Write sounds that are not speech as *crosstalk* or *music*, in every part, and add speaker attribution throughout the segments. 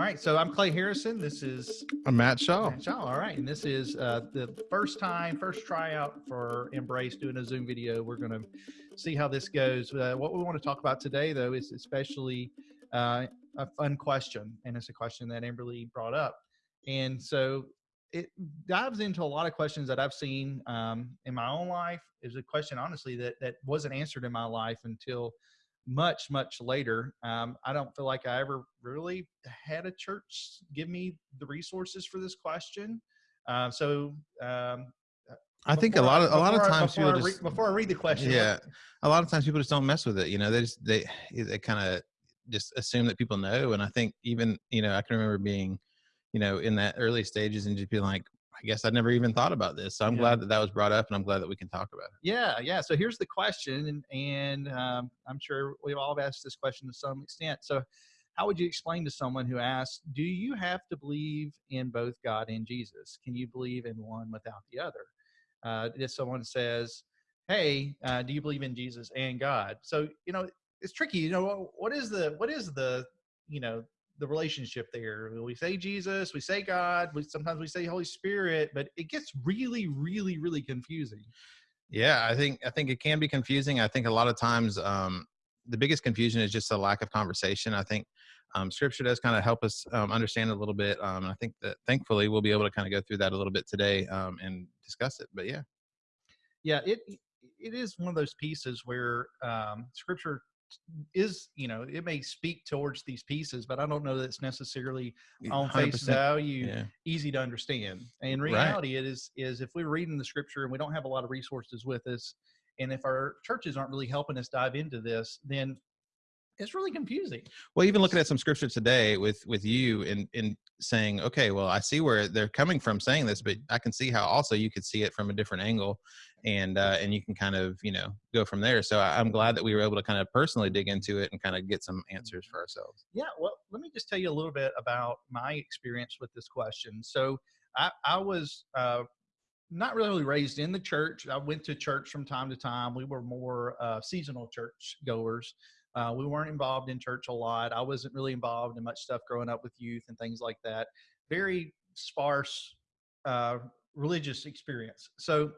Speaker 1: All right, so I'm Clay Harrison. This is
Speaker 2: I'm Matt Shaw.
Speaker 1: Matt Shaw. All right, and this is uh, the first time, first tryout for Embrace doing a Zoom video. We're going to see how this goes. Uh, what we want to talk about today, though, is especially uh, a fun question, and it's a question that Amberly brought up. And so it dives into a lot of questions that I've seen um, in my own life. Is a question, honestly, that that wasn't answered in my life until much much later um, i don't feel like i ever really had a church give me the resources for this question. Uh, so um,
Speaker 2: I think a lot of a lot of
Speaker 1: before I-
Speaker 2: times
Speaker 1: before
Speaker 2: people
Speaker 1: I,
Speaker 2: just
Speaker 1: before I read the question
Speaker 2: yeah a lot of times people just don't mess with it you know they just they they kind of just assume that people know and I think even you know I can remember being you know in that early stages and just being like I guess I never even thought about this so I'm
Speaker 1: Yeah.
Speaker 2: glad that that was brought up and I'm glad that we can talk about it.
Speaker 1: Yeah yeah so here's the question and, and um, i'm sure we've all asked this question to some extent so how would you explain to someone who asks do you have to believe in both god and jesus? Can you believe in one without the other? Uh, if someone says hey uh, do you believe in jesus and god? So you know it's tricky you know what is the what is the you know the relationship there. We say jesus we say god we sometimes we say holy spirit but it gets really really really confusing.
Speaker 2: Yeah I think I think it can be confusing. I think a lot of times um, the biggest confusion is just a lack of conversation. I think um, scripture does kind of help us um, understand a little bit um, I think that thankfully we'll be able to kind of go through that a little bit today um, and discuss it but yeah.
Speaker 1: Yeah it it is one of those pieces where um scripture is you know it may speak towards these pieces but i don't know that it's necessarily on face
Speaker 2: 100%.
Speaker 1: value
Speaker 2: yeah
Speaker 1: easy to understand and in
Speaker 2: Right.
Speaker 1: reality it is is if we're reading the scripture and we don't have a lot of resources with us and if our churches aren't really helping us dive into this then it's really confusing
Speaker 2: well even looking at some scripture today with with you and in saying okay well i see where they're coming from saying this but i can see how also you could see it from a different angle and uh and you can kind of you know go from there so I, i'm glad that we were able to kind of personally dig into it and kind of get some answers for ourselves
Speaker 1: Yeah, well, let me just tell you a little bit about my experience with this question. So, I, I was uh, not really raised in the church. I went to church from time to time. We were more uh, seasonal church goers. Uh, we weren't involved in church a lot. I wasn't really involved in much stuff growing up with youth and things like that. Very sparse uh, religious experience. So,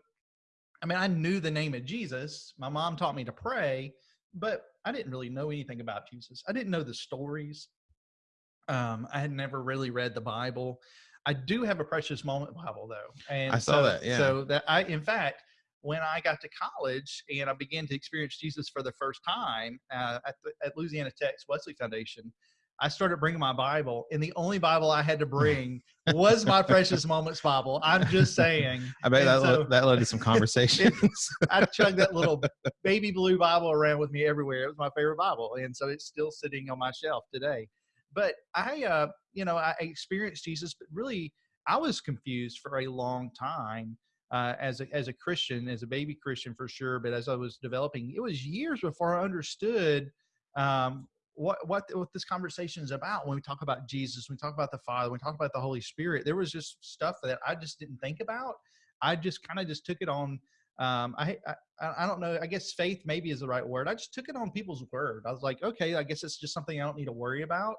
Speaker 1: I mean, I knew the name of Jesus. My mom taught me to pray, but I didn't really know anything about Jesus. I didn't know the stories. Um, I had never really read the Bible. I do have a precious moment Bible though, and
Speaker 2: I saw
Speaker 1: so,
Speaker 2: that, yeah.
Speaker 1: So that I, in fact, when I got to college and I began to experience Jesus for the first time uh, at, the, at Louisiana Tech's Wesley Foundation, I started bringing my Bible, and the only Bible I had to *laughs* bring was my Precious Moments Bible. I'm just saying.
Speaker 2: i bet that,
Speaker 1: so-
Speaker 2: that led to some *laughs* conversations
Speaker 1: I chugged that little *laughs* baby blue Bible around with me everywhere. It was my favorite Bible, and so it's still sitting on my shelf today. But I, uh, you know, I experienced Jesus, but really, I was confused for a long time uh, as a as a Christian, as a baby Christian for sure. But as I was developing, it was years before I understood um, what what what this conversation is about. When we talk about Jesus, we talk about the Father, we talk about the Holy Spirit, there was just stuff that I just didn't think about. I just kind of just took it on um, I, I I don't know. I guess faith maybe is the right word. I just took it on people's word. I was like, okay, I guess it's just something I don't need to worry about.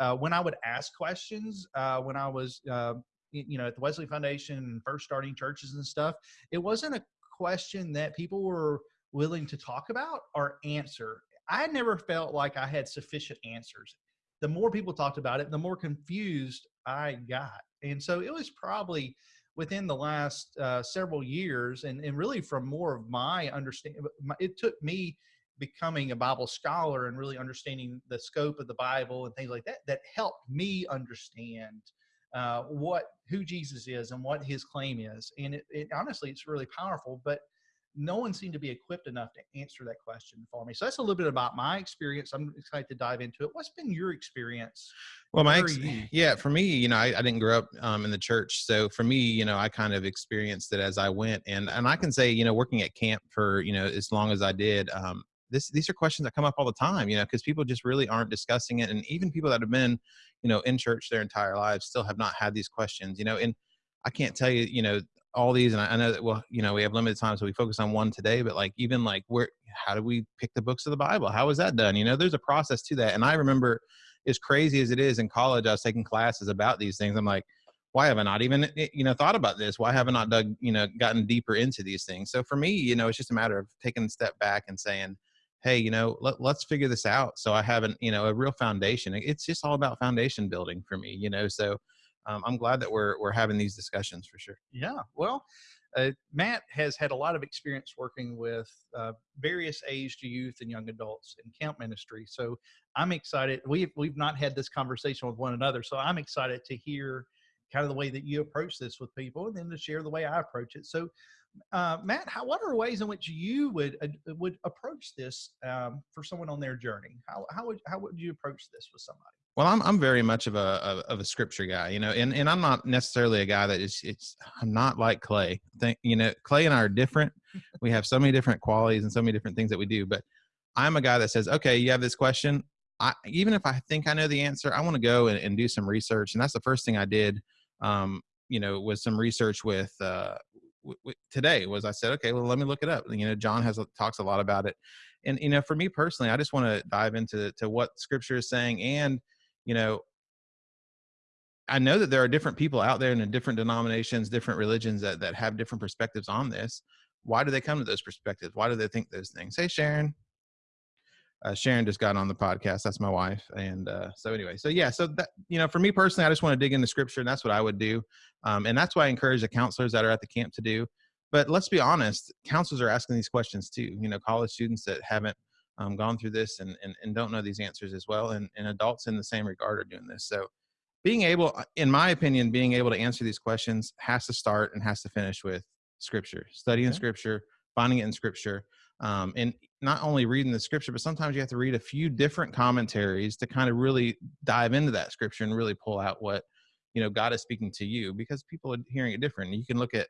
Speaker 1: Uh, when I would ask questions, uh, when I was, uh, you know, at the Wesley Foundation and first starting churches and stuff, it wasn't a question that people were willing to talk about or answer. I never felt like I had sufficient answers. The more people talked about it, the more confused I got. And so it was probably within the last uh, several years and, and really from more of my understanding it took me becoming a bible scholar and really understanding the scope of the bible and things like that that helped me understand uh, what who jesus is and what his claim is and it, it honestly it's really powerful but no one seemed to be equipped enough to answer that question for me. So that's a little bit about my experience. I'm excited to dive into it. What's been your experience
Speaker 2: Well, my ex- yeah, for me, you know, I, I didn't grow up um, in the church, so for me, you know, I kind of experienced it as I went, and and I can say, you know, working at camp for you know as long as I did, um, this these are questions that come up all the time, you know, because people just really aren't discussing it, and even people that have been, you know, in church their entire lives still have not had these questions, you know, and I can't tell you, you know, all these, and I, I know that well, you know, we have limited time, so we focus on one today, but like even like where, how do we pick the books of the Bible? How is that done? You know, there's a process to that, and I remember as crazy as it is in college, I was taking classes about these things. I'm like, why have I not even eh, you know thought about this? Why have I not dug you know gotten deeper into these things? So for me, you know, it's just a matter of taking a step back and saying, hey, you know, let, let's figure this out. So I haven't you know a real foundation. It's just all about foundation building for me, you know. So um, I'm glad that we're we're having these discussions for sure.
Speaker 1: Yeah, well, uh, Matt has had a lot of experience working with uh, various aged youth and young adults in camp ministry. So I'm excited. We've we've not had this conversation with one another, so I'm excited to hear kind of the way that you approach this with people, and then to share the way I approach it. So. Uh, Matt, how, what are ways in which you would uh, would approach this um, for someone on their journey? How, how would how would you approach this with somebody?
Speaker 2: Well, I'm I'm very much of a of a scripture guy, you know, and, and I'm not necessarily a guy that is it's I'm not like Clay. Think you know, Clay and I are different. *laughs* we have so many different qualities and so many different things that we do, but I'm a guy that says, okay, you have this question. I even if I think I know the answer, I want to go and, and, do some research, and that's the first thing I did. Um, you know, with some research with uh, today. Was I said, okay, well, let me look it up. You know, John has talks a lot about it, and you know, for me personally, I just want to dive into to what Scripture is saying and you know, I know that there are different people out there in different denominations, different religions that, that have different perspectives on this. Why do they come to those perspectives? Why do they think those things? Hey, Sharon. Uh, Sharon just got on the podcast. That's my wife. And uh, so anyway, so yeah, so that, you know, for me personally, I just want to dig into scripture and that's what I would do. Um, and that's why I encourage the counselors that are at the camp to do. But let's be honest, counselors are asking these questions too. You know, college students that haven't um, gone through this and, and, and don't know these answers as well. And, and adults in the same regard are doing this. So being able, uh, in my opinion, being able to answer these questions has to start and has to finish with scripture, studying okay. scripture, finding it in scripture. Um, and not only reading the scripture, but sometimes you have to read a few different commentaries to kind of really dive into that scripture and really pull out what, you know, God is speaking to you because people are hearing it different. You can look at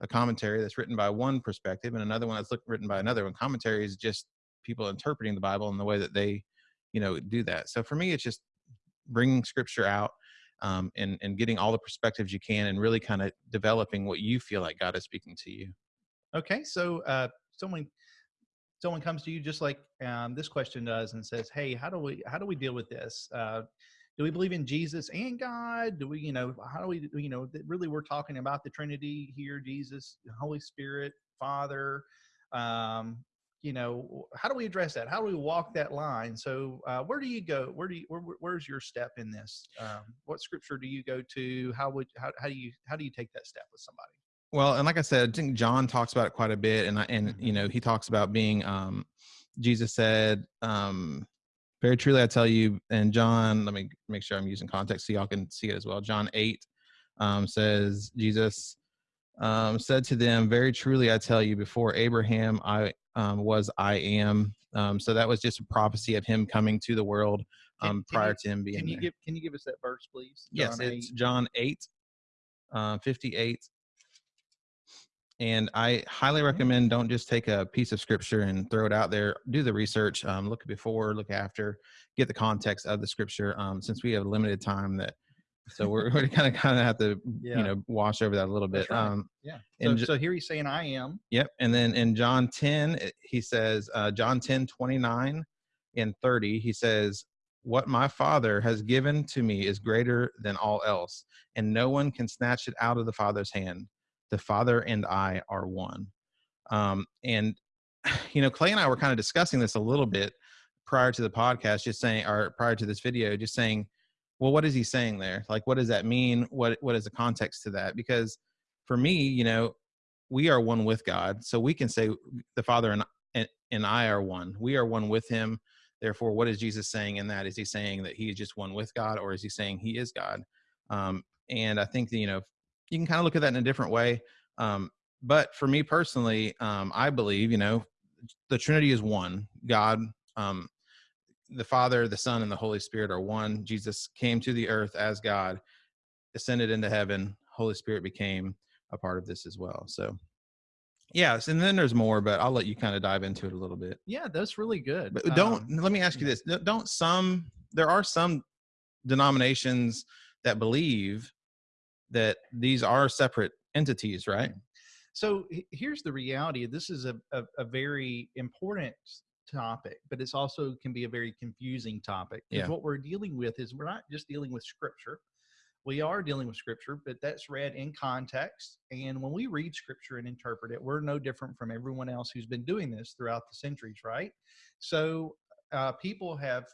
Speaker 2: a commentary that's written by one perspective and another one that's look, written by another one. Commentary is just people interpreting the Bible in the way that they, you know, do that. So for me, it's just bringing scripture out um, and and getting all the perspectives you can, and really kind of developing what you feel like God is speaking to you.
Speaker 1: Okay, so uh, someone someone comes to you just like um, this question does and says, "Hey, how do we how do we deal with this? Uh, do we believe in Jesus and God? Do we, you know, how do we, you know, really we're talking about the Trinity here: Jesus, Holy Spirit, Father. Um, you know how do we address that how do we walk that line so uh, where do you go where do you where, where's your step in this um, what scripture do you go to how would how, how do you how do you take that step with somebody
Speaker 2: well and like i said i think john talks about it quite a bit and I, and mm-hmm. you know he talks about being um jesus said um very truly i tell you and john let me make sure i'm using context so y'all can see it as well john 8 um says jesus um, said to them, Very truly, I tell you, before Abraham, I um, was I am. Um, so that was just a prophecy of him coming to the world um, can, prior
Speaker 1: you,
Speaker 2: to him being
Speaker 1: can you
Speaker 2: there.
Speaker 1: Give, can you give us that verse, please?
Speaker 2: John yes, 8. it's John 8, uh, 58. And I highly mm-hmm. recommend don't just take a piece of scripture and throw it out there. Do the research, um, look before, look after, get the context of the scripture. Um, since we have limited time, that so we're, *laughs* we're kind of kind of have to yeah. you know wash over that a little bit
Speaker 1: right. um yeah so, so here he's saying i am
Speaker 2: yep and then in john 10 he says uh john 10 29 and 30 he says what my father has given to me is greater than all else and no one can snatch it out of the father's hand the father and i are one. Um and *sighs* you know clay and i were kind of discussing this a little bit prior to the podcast just saying or prior to this video just saying well what is he saying there? Like what does that mean? What what is the context to that? Because for me you know we are one with god so we can say the father and and, and i are one. We are one with him. Therefore what is jesus saying in that? Is he saying that he is just one with god or is he saying he is god? Um, and i think that, you know you can kind of look at that in a different way um, but for me personally um, i believe you know the trinity is one god um, the Father, the Son, and the Holy Spirit are one. Jesus came to the earth as God, ascended into heaven. Holy Spirit became a part of this as well. So, yes, and then there's more, but I'll let you kind of dive into it a little bit.
Speaker 1: Yeah, that's really good.
Speaker 2: But don't um, let me ask you this: Don't some there are some denominations that believe that these are separate entities, right?
Speaker 1: So here's the reality. This is a, a, a very important topic, but it's also can be a very confusing topic. Because
Speaker 2: Yeah.
Speaker 1: what we're dealing with is we're not just dealing with scripture. We are dealing with scripture, but that's read in context. And when we read scripture and interpret it, we're no different from everyone else who's been doing this throughout the centuries, right? So uh, people have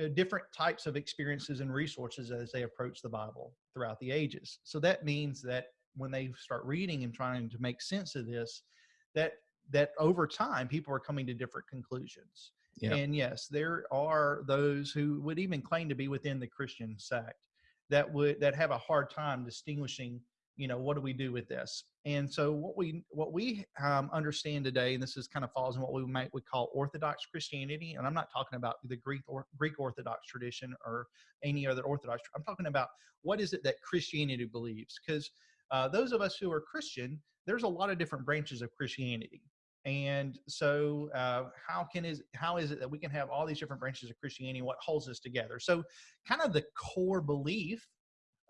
Speaker 1: Uh, different types of experiences and resources as they approach the Bible throughout the ages. So that means that when they start reading and trying to make sense of this, that that over time people are coming to different conclusions.
Speaker 2: Yeah.
Speaker 1: And yes, there are those who would even claim to be within the Christian sect that would that have a hard time distinguishing you know what do we do with this? And so what we what we um, understand today and this is kind of falls in what we might would call orthodox christianity and i'm not talking about the greek or greek orthodox tradition or any other orthodox i'm talking about what is it that christianity believes? Because uh, those of us who are christian there's a lot of different branches of christianity. And so uh, how can is how is it that we can have all these different branches of christianity what holds us together? So kind of the core belief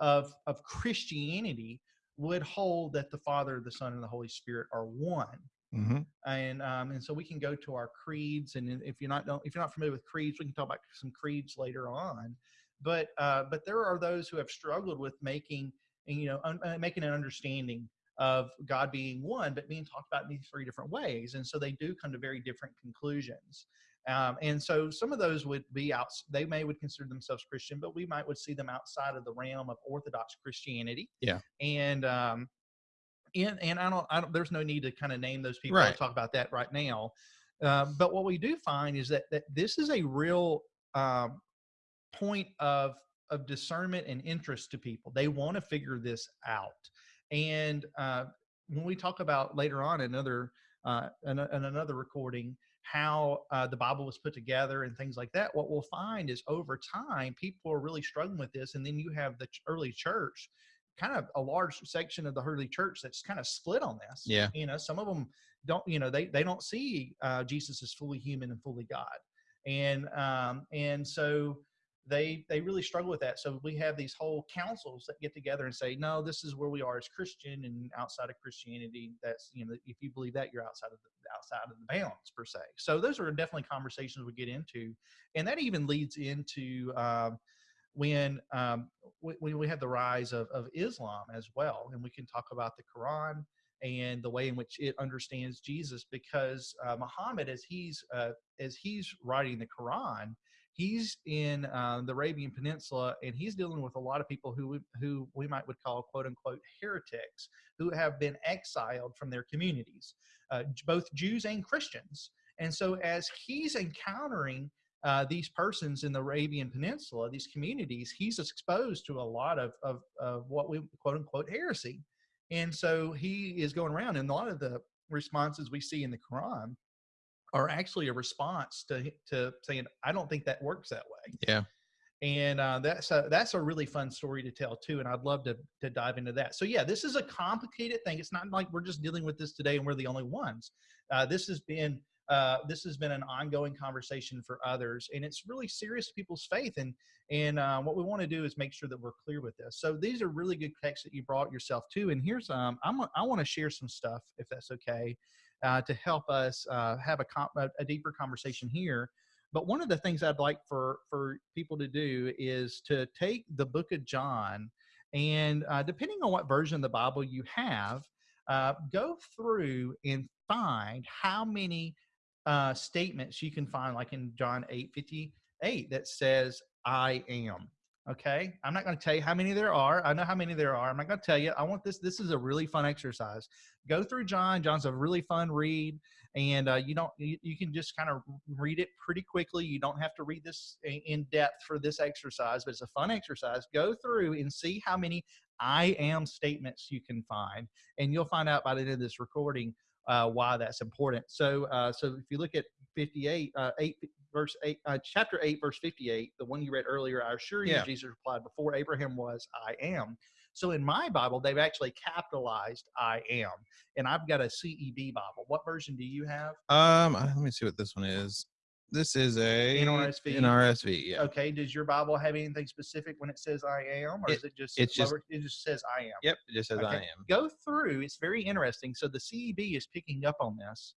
Speaker 1: of of christianity would hold that the Father, the Son, and the Holy Spirit are one.
Speaker 2: hmm
Speaker 1: And um, and so we can go to our creeds, and if you're not don't, if you're not familiar with creeds, we can talk about some creeds later on. But uh, but there are those who have struggled with making and you know un, uh, making an understanding of God being one, but being talked about in these three different ways, and so they do come to very different conclusions. Um, and so some of those would be out. They may would consider themselves Christian, but we might would see them outside of the realm of Orthodox Christianity.
Speaker 2: Yeah.
Speaker 1: And um, and and I don't, I don't. There's no need to kind of name those people.
Speaker 2: Right.
Speaker 1: I'll talk about that right now. Um, but what we do find is that that this is a real um, point of of discernment and interest to people. They want to figure this out. And uh, when we talk about later on another uh, in, a- in another recording how uh, the Bible was put together and things like that, what we'll find is over time people are really struggling with this, and then you have the ch- early church, kind of a large section of the early church that's kind of split on this.
Speaker 2: Yeah.
Speaker 1: you know, some of them don't, you know, they they don't see uh, Jesus as fully human and fully God, and um, and so they they really struggle with that. So we have these whole councils that get together and say, no, this is where we are as Christian, and outside of Christianity, that's you know, if you believe that, you're outside of the outside of the bounds per se. So those are definitely conversations we get into, and that even leads into um, when um, we, when we have the rise of, of Islam as well, and we can talk about the Quran and the way in which it understands Jesus, because uh, Muhammad, as he's uh, as he's writing the Quran, he's in uh, the Arabian Peninsula, and he's dealing with a lot of people who we- who we might would call quote unquote heretics, who have been exiled from their communities, uh, both Jews and Christians. And so, as he's encountering uh, these persons in the Arabian Peninsula, these communities, he's exposed to a lot of, of, of what we quote unquote heresy. And so he is going around, and a lot of the responses we see in the Quran are actually a response to to saying, "I don't think that works that way."
Speaker 2: Yeah.
Speaker 1: and uh, that's a that's a really fun story to tell too, and I'd love to to dive into that. So yeah, this is a complicated thing. It's not like we're just dealing with this today and we're the only ones. Uh, this has been uh, this has been an ongoing conversation for others, and it's really serious to people's faith. And and uh, what we want to do is make sure that we're clear with this. So these are really good texts that you brought yourself to. And here's um I'm I want to share some stuff if that's okay, uh, to help us uh, have a, a deeper conversation here. But one of the things I'd like for for people to do is to take the book of John, and uh, depending on what version of the Bible you have, uh, go through and find how many uh, statements you can find, like in John eight fifty eight, that says "I am." Okay, I'm not going to tell you how many there are. I know how many there are. I'm not going to tell you. I want this. This is a really fun exercise. Go through John. John's a really fun read and uh, you don't you, you can just kind of read it pretty quickly you don't have to read this in, depth for this exercise but it's a fun exercise go through and see how many i am statements you can find and you'll find out by the end of this recording uh, why that's important so uh, so if you look at 58 uh, 8 verse 8 uh, chapter 8 verse 58 the one you read earlier i assure you
Speaker 2: Yeah.
Speaker 1: jesus replied before abraham was i am so in my bible they've actually capitalized i am and I've got a CEB Bible. What version do you have?
Speaker 2: Um, uh, let me see what this one is. This is a
Speaker 1: NRSV?
Speaker 2: NRSV, yeah.
Speaker 1: Okay. Does your Bible have anything specific when it says I am, or
Speaker 2: It-
Speaker 1: is it just
Speaker 2: it's just-
Speaker 1: it just says I am?
Speaker 2: Yep, it just says I am.
Speaker 1: Go through. It's very interesting. So the CEB is picking up on this.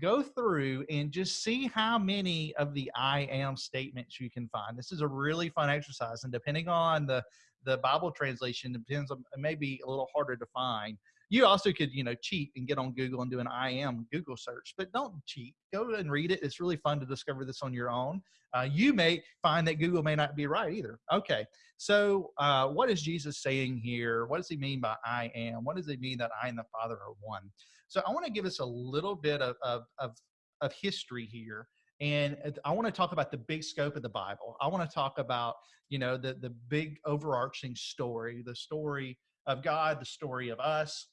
Speaker 1: Go through and just see how many of the I am statements you can find. This is a really fun exercise, and depending on the the Bible translation, depends on it may be a little harder to find. You also could, you know, cheat and get on Google and do an I am Google search, but don't cheat. Go and read it. It's really fun to discover this on your own. Uh, you may find that Google may not be right either. Okay, so uh, what is Jesus saying here? What does he mean by I am? What does he mean that I and the Father are one? So I want to give us a little bit of, of, of, of history here and i want to talk about the big scope of the bible. I want to talk about you know the the big overarching story the story of god the story of us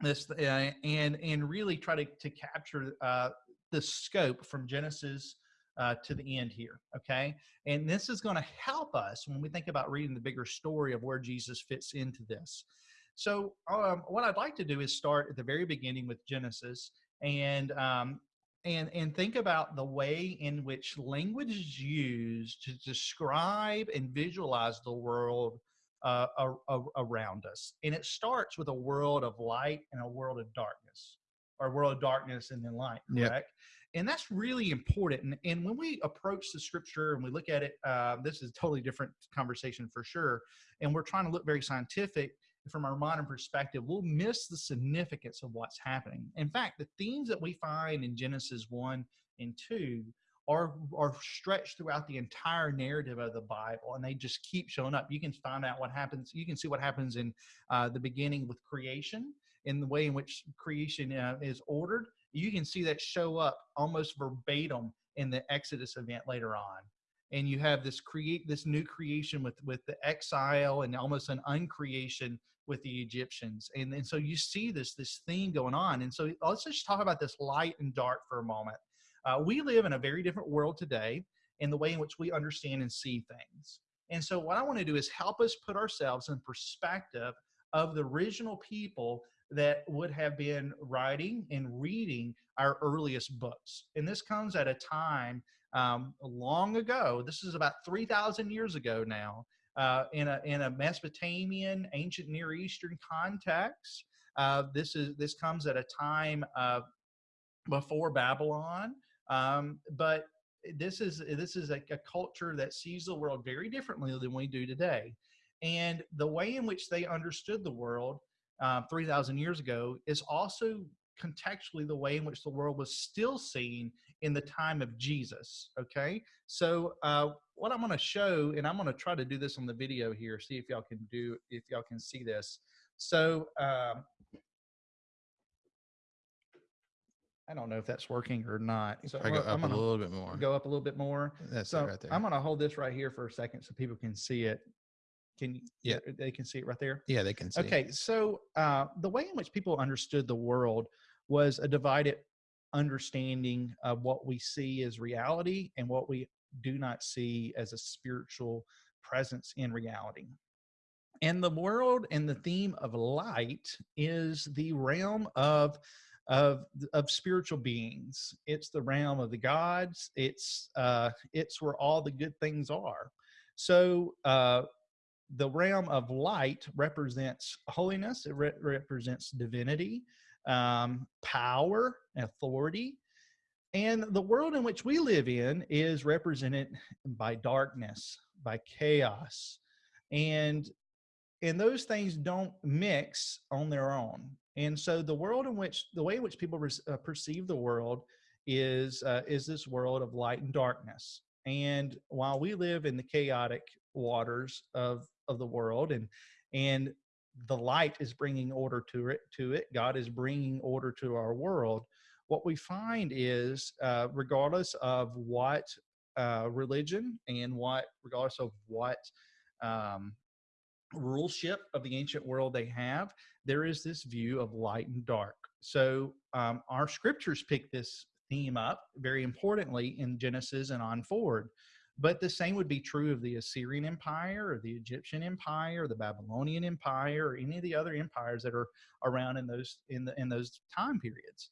Speaker 1: this uh, and and really try to, to capture uh, the scope from genesis uh, to the end here okay? And this is going to help us when we think about reading the bigger story of where jesus fits into this so um, what i'd like to do is start at the very beginning with genesis and um, and and think about the way in which language is used to describe and visualize the world uh, around us and it starts with a world of light and a world of darkness or a world of darkness and then light correct yep. and that's really important and, and, when we approach the scripture and we look at it uh, this is a totally different conversation for sure and we're trying to look very scientific from our modern perspective, we'll miss the significance of what's happening. In fact, the themes that we find in Genesis 1 and 2 are, are stretched throughout the entire narrative of the Bible, and they just keep showing up. You can find out what happens. You can see what happens in uh, the beginning with creation, in the way in which creation uh, is ordered. You can see that show up almost verbatim in the Exodus event later on and you have this create this new creation with with the exile and almost an uncreation with the Egyptians. And, and so you see this, this theme going on. And so let's just talk about this light and dark for a moment. Uh, we live in a very different world today in the way in which we understand and see things. And so what I want to do is help us put ourselves in perspective of the original people that would have been writing and reading our earliest books. And this comes at a time um, long ago. This is about 3,000 years ago now uh, in a in a Mesopotamian, ancient Near Eastern context. Uh, this is this comes at a time before Babylon, um, but this is this is a, a, culture that sees the world very differently than we do today, and the way in which they understood the world uh, three thousand years ago is also contextually the way in which the world was still seen in the time of Jesus. Okay, so uh, what I'm going to show, and I'm going to try to do this on the video here, see if y'all can do, if y'all can see this. So um, I don't know if that's working or not. So
Speaker 2: I go up I'm gonna a little bit more.
Speaker 1: Go up a little bit more.
Speaker 2: That's
Speaker 1: so
Speaker 2: right there.
Speaker 1: I'm going to hold this right here for a second so people can see it. Can you?
Speaker 2: Yeah,
Speaker 1: they can see it right there.
Speaker 2: Yeah, they can see.
Speaker 1: Okay, so uh, the way in which people understood the world was a divided understanding of what we see as reality and what we do not see as a spiritual presence in reality. And the world and the theme of light is the realm of of of spiritual beings. It's the realm of the gods. It's uh, it's where all the good things are. So uh, the realm of light represents holiness. It re- represents divinity um, power, authority. And the world in which we live in is represented by darkness, by chaos. And and those things don't mix on their own. And so the world in which the way in which people uh, perceive the world is uh, is this world of light and darkness. And while we live in the chaotic waters of of the world and and the light is bringing order to it to it god is bringing order to our world what we find is uh, regardless of what uh, religion and what regardless of what um, ruleship of the ancient world they have there is this view of light and dark so um, our scriptures pick this theme up very importantly in genesis and on forward but the same would be true of the Assyrian Empire or the Egyptian Empire or the Babylonian Empire or any of the other empires that are around in those in the in those time periods.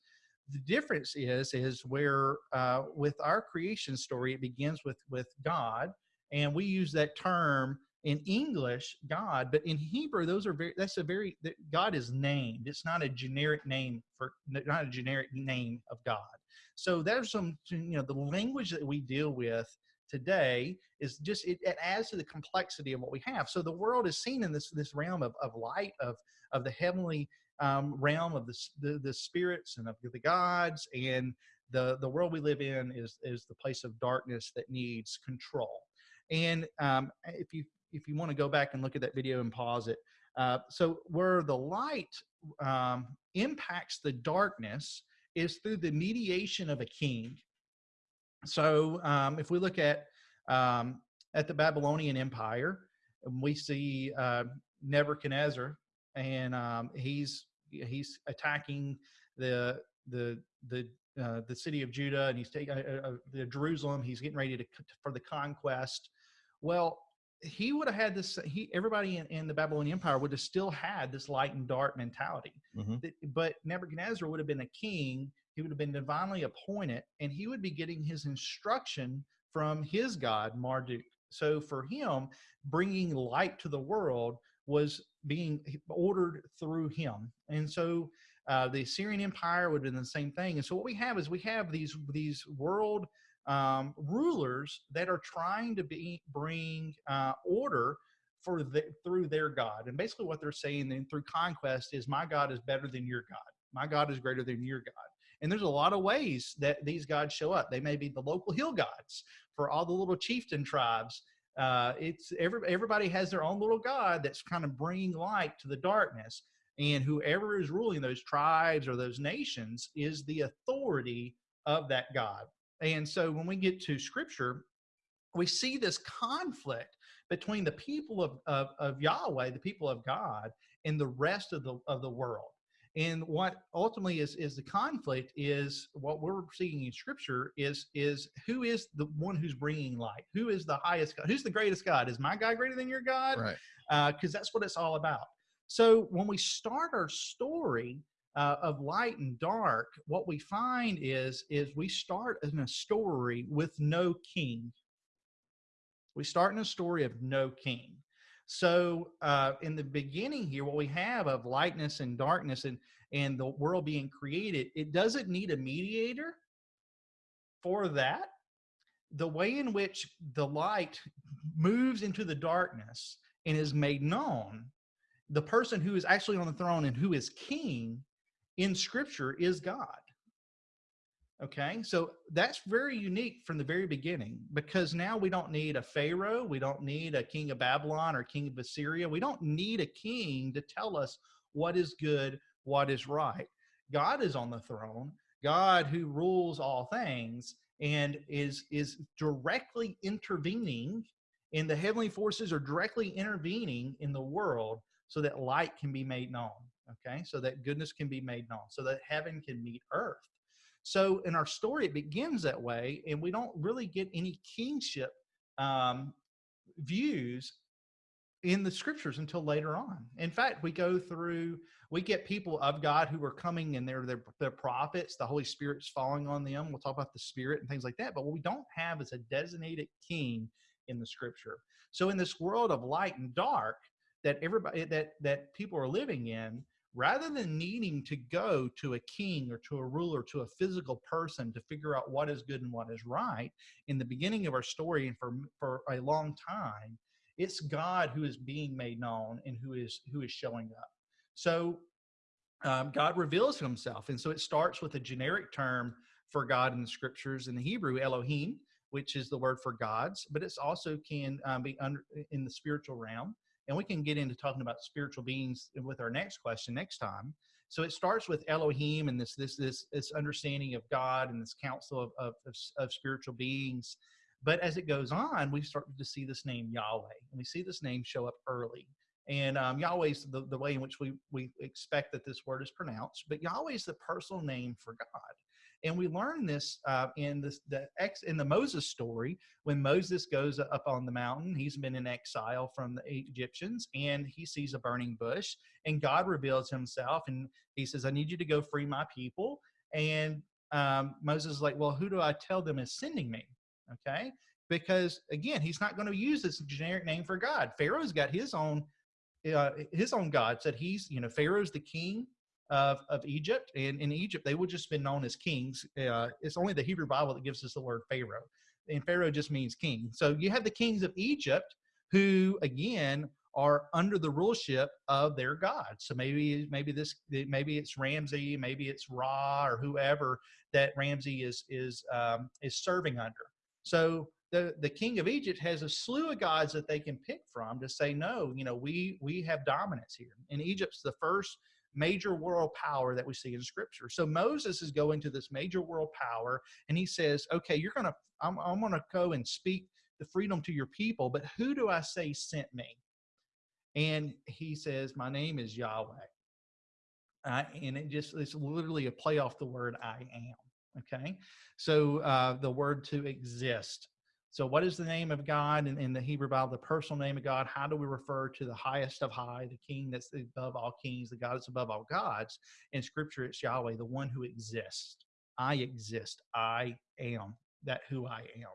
Speaker 1: The difference is is where uh, with our creation story it begins with with God, and we use that term in English, God, but in Hebrew, those are very, that's a very, God is named. It's not a generic name for, not a generic name of God. So there's some, you know, the language that we deal with today is just, it, it adds to the complexity of what we have. So the world is seen in this, this realm of, of light, of, of the heavenly um, realm of the, the, the spirits and of the gods and the, the world we live in is, is the place of darkness that needs control. And um, if you if you want to go back and look at that video and pause it. Uh, so where the light um, impacts the darkness is through the mediation of a king. So um, if we look at um, at the Babylonian Empire, we see uh, Nebuchadnezzar, and um, he's he's attacking the the the uh, the city of Judah, and he's taking uh, uh, the Jerusalem. He's getting ready to for the conquest. Well, he would have had this he everybody in, in, the babylonian empire would have still had this light and dark mentality mm-hmm. but nebuchadnezzar would have been a king he would have been divinely appointed and he would be getting his instruction from his god marduk so for him bringing light to the world was being ordered through him and so uh, the assyrian empire would have been the same thing and so what we have is we have these these world um, rulers that are trying to be bring uh, order for the, through their God. And basically, what they're saying then through conquest is, "My God is better than your God. My God is greater than your God." And there's a lot of ways that these gods show up. They may be the local hill gods for all the little chieftain tribes. Uh, it's every, everybody has their own little god that's kind of bringing light to the darkness. And whoever is ruling those tribes or those nations is the authority of that God. And so when we get to scripture, we see this conflict between the people of, of, of Yahweh, the people of God, and the rest of the, of the world. And what ultimately is, is the conflict is what we're seeing in scripture is, is who is the one who's bringing light? Who is the highest God? Who's the greatest God? Is my God greater than your God?
Speaker 2: Right.
Speaker 1: Because uh, that's what it's all about. So when we start our story, uh, of light and dark, what we find is is we start in a story with no king. We start in a story of no king. So uh, in the beginning here, what we have of lightness and darkness and and the world being created, it doesn't need a mediator for that. The way in which the light moves into the darkness and is made known, the person who is actually on the throne and who is king in scripture is God. Okay, so that's very unique from the very beginning because now we don't need a Pharaoh, we don't need a king of Babylon or king of Assyria, we don't need a king to tell us what is good, what is right. God is on the throne, God who rules all things and is is directly intervening and the heavenly forces are directly intervening in the world so that light can be made known okay so that goodness can be made known so that heaven can meet earth so in our story it begins that way and we don't really get any kingship um, views in the scriptures until later on. In fact we go through we get people of god who are coming and they're, they're they're prophets the holy spirit's falling on them we'll talk about the spirit and things like that but what we don't have is a designated king in the scripture. So in this world of light and dark that everybody that that people are living in rather than needing to go to a king or to a ruler, to a physical person to figure out what is good and what is right, in the beginning of our story and for, for a long time, it's God who is being made known and who is who is showing up. So um, God reveals himself. And so it starts with a generic term for God in the scriptures in the Hebrew, Elohim, which is the word for gods, but it's also can um, be under in the spiritual realm and we can get into talking about spiritual beings with our next question next time. So it starts with Elohim and this this this this understanding of God and this council of of, of, of spiritual beings. But as it goes on, we start to see this name Yahweh, and we see this name show up early. And um, Yahweh is the, the way in which we, we expect that this word is pronounced, but Yahweh is the personal name for God. And we learn this uh, in this the ex in the Moses story when Moses goes up on the mountain. He's been in exile from the Egyptians, and he sees a burning bush. And God reveals Himself, and He says, "I need you to go free my people." And um, Moses is like, "Well, who do I tell them is sending me?" Okay. because again, he's not going to use this generic name for God. Pharaoh's got his own uh, his own God. Said he's you know Pharaoh's the king of of Egypt, and in Egypt they would just been known as kings. Uh, it's only the Hebrew Bible that gives us the word Pharaoh, and Pharaoh just means king. So you have the kings of Egypt who again are under the ruleship of their god. So maybe maybe this maybe it's Ramses, maybe it's Ra or whoever that Ramses is is um, is serving under. So the the king of Egypt has a slew of gods that they can pick from to say no. You know we we have dominance here. And Egypt's the first major world power that we see in scripture. So Moses is going to this major world power and he says, okay, you're going to, I'm, I'm going to go and speak the freedom to your people, but who do I say sent me? And he says, My name is Yahweh. Uh, and it just, it's literally a play off the word I am. Okay. So uh, the word to exist. So, what is the name of God in, in, the Hebrew Bible, the personal name of God? How do we refer to the highest of high, the king that's above all kings, the God that's above all gods? In scripture, it's Yahweh, the one who exists. I exist. I am that who I am.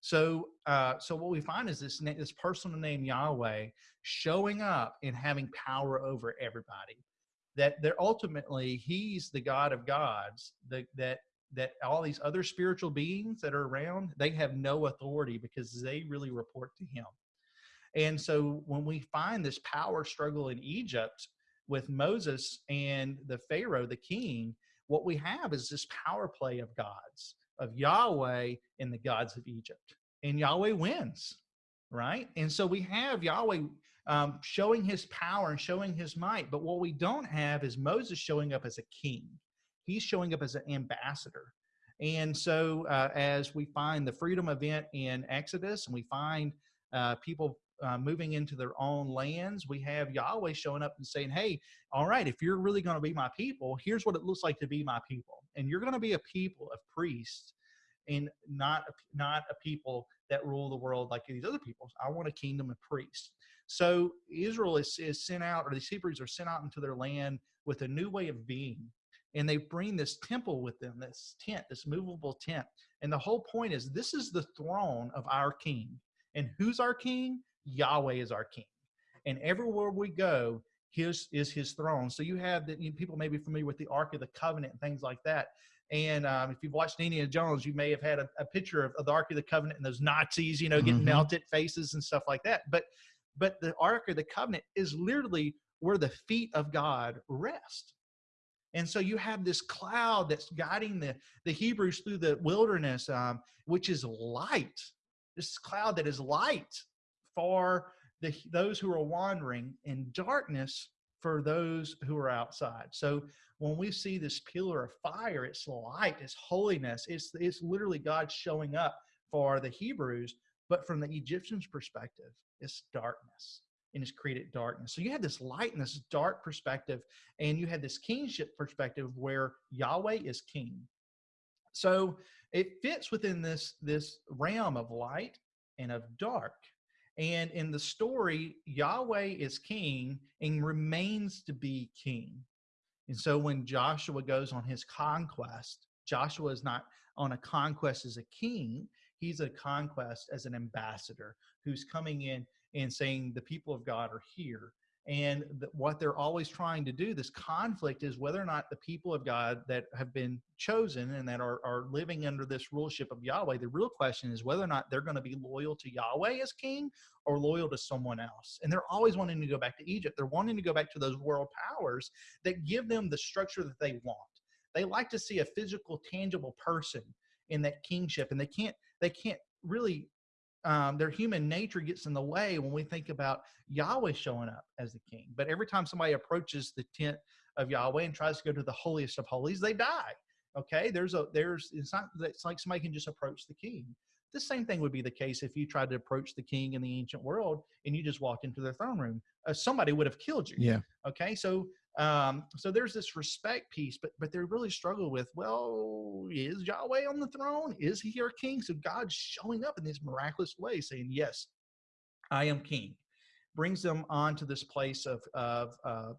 Speaker 1: So, uh, so what we find is this this personal name Yahweh showing up and having power over everybody. That they're ultimately He's the God of gods. That that that all these other spiritual beings that are around they have no authority because they really report to Him. And so when we find this power struggle in Egypt with Moses and the Pharaoh, the king, what we have is this power play of gods of Yahweh and the gods of Egypt. And Yahweh wins, right? And so we have Yahweh um, showing his power and showing his might. But what we don't have is Moses showing up as a king, he's showing up as an ambassador. And so, uh, as we find the freedom event in Exodus and we find uh, people uh, moving into their own lands, we have Yahweh showing up and saying, Hey, all right, if you're really going to be my people, here's what it looks like to be my people and you're going to be a people of priests and not not a people that rule the world like these other peoples. I want a kingdom of priests. So Israel is, is sent out, or these Hebrews are sent out into their land with a new way of being. And they bring this temple with them, this tent, this movable tent. And the whole point is this is the throne of our king. And who's our king? Yahweh is our king. And everywhere we go, his is his throne. So you have that you know, people may be familiar with the Ark of the Covenant and things like that. And um, if you've watched Indiana Jones, you may have had a, a picture of, of, the Ark of the Covenant and those Nazis, you know, getting mm-hmm. melted faces and stuff like that. But but the Ark of the Covenant is literally where the feet of God rest. And so you have this cloud that's guiding the, the Hebrews through the wilderness, um, which is light. This cloud that is light for the, those who are wandering in darkness for those who are outside. So when we see this pillar of fire, it's light, it's holiness, it's it's literally God showing up for the Hebrews, but from the Egyptians' perspective, it's darkness and it's created darkness. So you had this light and this dark perspective, and you had this kingship perspective where Yahweh is king. So it fits within this this realm of light and of dark. And in the story, Yahweh is king and remains to be king. And so when Joshua goes on his conquest, Joshua is not on a conquest as a king, he's a conquest as an ambassador who's coming in and saying, The people of God are here. And what they're always trying to do this conflict is whether or not the people of god that have been chosen and that are, are living under this ruleship of yahweh the real question is whether or not they're going to be loyal to yahweh as king or loyal to someone else. And they're always wanting to go back to egypt. They're wanting to go back to those world powers that give them the structure that they want. They like to see a physical tangible person in that kingship and they can't they can't really um, their human nature gets in the way when we think about Yahweh showing up as the king. But every time somebody approaches the tent of Yahweh and tries to go to the holiest of holies, they die. Okay, there's a there's it's not it's like somebody can just approach the king. The same thing would be the case if you tried to approach the king in the ancient world and you just walked into their throne room. Uh, somebody would have killed you.
Speaker 2: Yeah.
Speaker 1: Okay, so um, so there's this respect piece, but but they really struggle with, well, is Yahweh on the throne? Is he our king? So God's showing up in this miraculous way, saying, Yes, I am king. Brings them on to this place of of uh,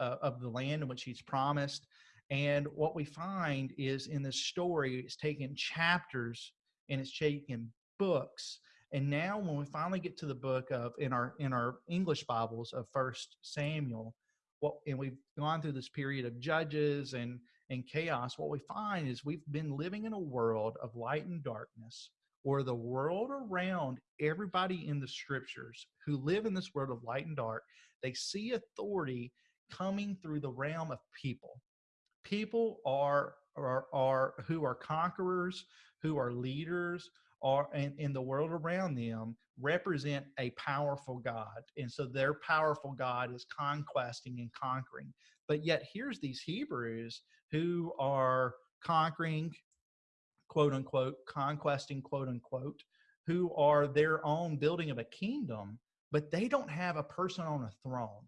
Speaker 1: uh, of the land in which he's promised. And what we find is in this story, it's taken chapters and it's taken books And now when we finally get to the book of in our in our English Bibles of First Samuel, what and we've gone through this period of judges and and chaos, what we find is we've been living in a world of light and darkness, or the world around everybody in the scriptures who live in this world of light and dark, they see authority coming through the realm of people. People are are, are who are conquerors, who are leaders, are in, in the world around them represent a powerful God. And so their powerful God is conquesting and conquering. But yet here's these Hebrews who are conquering, quote unquote, conquesting, quote unquote, who are their own building of a kingdom, but they don't have a person on a throne.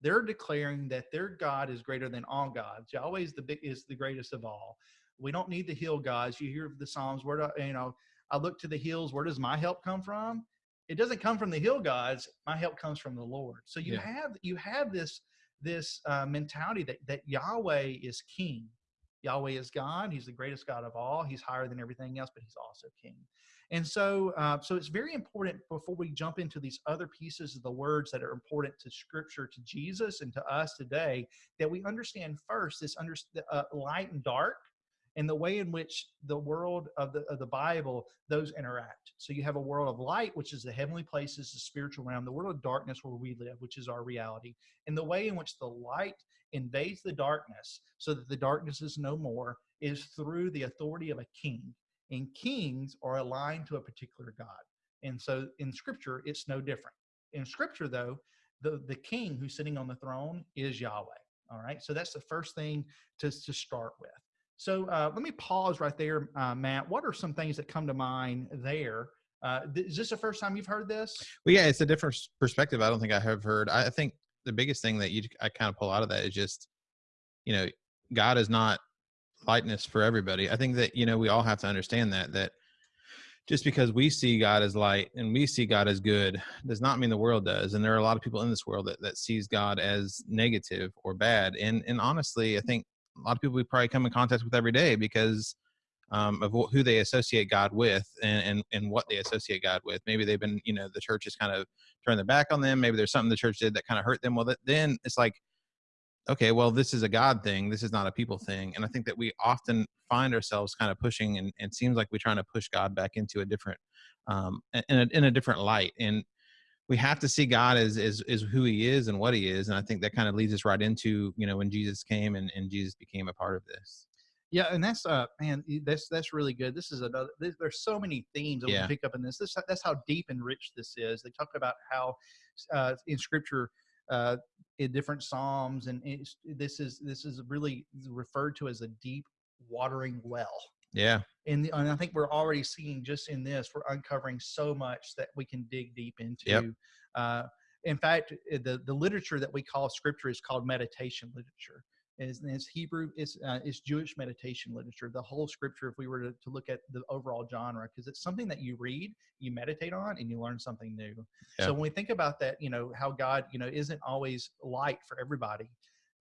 Speaker 1: They're declaring that their God is greater than all gods. Yahweh is the big, is the greatest of all. We don't need the hill gods. You hear the Psalms where you know I look to the hills. Where does my help come from? It doesn't come from the hill gods. My help comes from the Lord. So you yeah. have you have this this uh, mentality that that Yahweh is king. Yahweh is God. He's the greatest God of all. He's higher than everything else, but he's also king. And so, uh, so it's very important before we jump into these other pieces of the words that are important to Scripture, to Jesus, and to us today, that we understand first this under, uh, light and dark and the way in which the world of the, of the Bible, those interact. So you have a world of light, which is the heavenly places, the spiritual realm, the world of darkness where we live, which is our reality. And the way in which the light invades the darkness so that the darkness is no more is through the authority of a king. And kings are aligned to a particular God. And so in scripture, it's no different. In scripture, though, the, the king who's sitting on the throne is Yahweh. All right. So that's the first thing to, to start with. So uh, let me pause right there, uh, Matt. What are some things that come to mind there? Uh, th- is this the first time you've heard this?
Speaker 2: Well, yeah, it's a different perspective. I don't think I have heard. I think the biggest thing that you I kind of pull out of that is just, you know, God is not lightness for everybody. I think that you know we all have to understand that that just because we see God as light and we see God as good does not mean the world does. And there are a lot of people in this world that, that sees God as negative or bad. And and honestly, I think a lot of people we probably come in contact with every day because um, of who they associate God with and, and, and what they associate God with. Maybe they've been, you know, the church has kind of turned their back on them. Maybe there's something the church did that kind of hurt them. Well, then it's like, okay, well, this is a God thing. This is not a people thing. And I think that we often find ourselves kind of pushing and, and seems like we're trying to push God back into a different, um, in a, in a different light. And we have to see God as, as, as who he is and what he is. And I think that kind of leads us right into, you know, when Jesus came and, and Jesus became a part of this.
Speaker 1: Yeah, and that's uh man, that's that's really good. This is another. There's so many themes that yeah. we pick up in this. This that's how deep and rich this is. They talk about how uh, in Scripture, uh, in different psalms, and this is this is really referred to as a deep watering well.
Speaker 2: Yeah.
Speaker 1: And, and I think we're already seeing just in this, we're uncovering so much that we can dig deep into. Yep. Uh, in fact, eh, the, the literature that we call scripture is called meditation literature. Is it's Hebrew, it's, uh, it's Jewish meditation literature. The whole scripture, if we were to, to look at the overall genre, because it's something that you read, you meditate on, and you learn something new. So when we think about that, you know, how God, you know, isn't always light for everybody,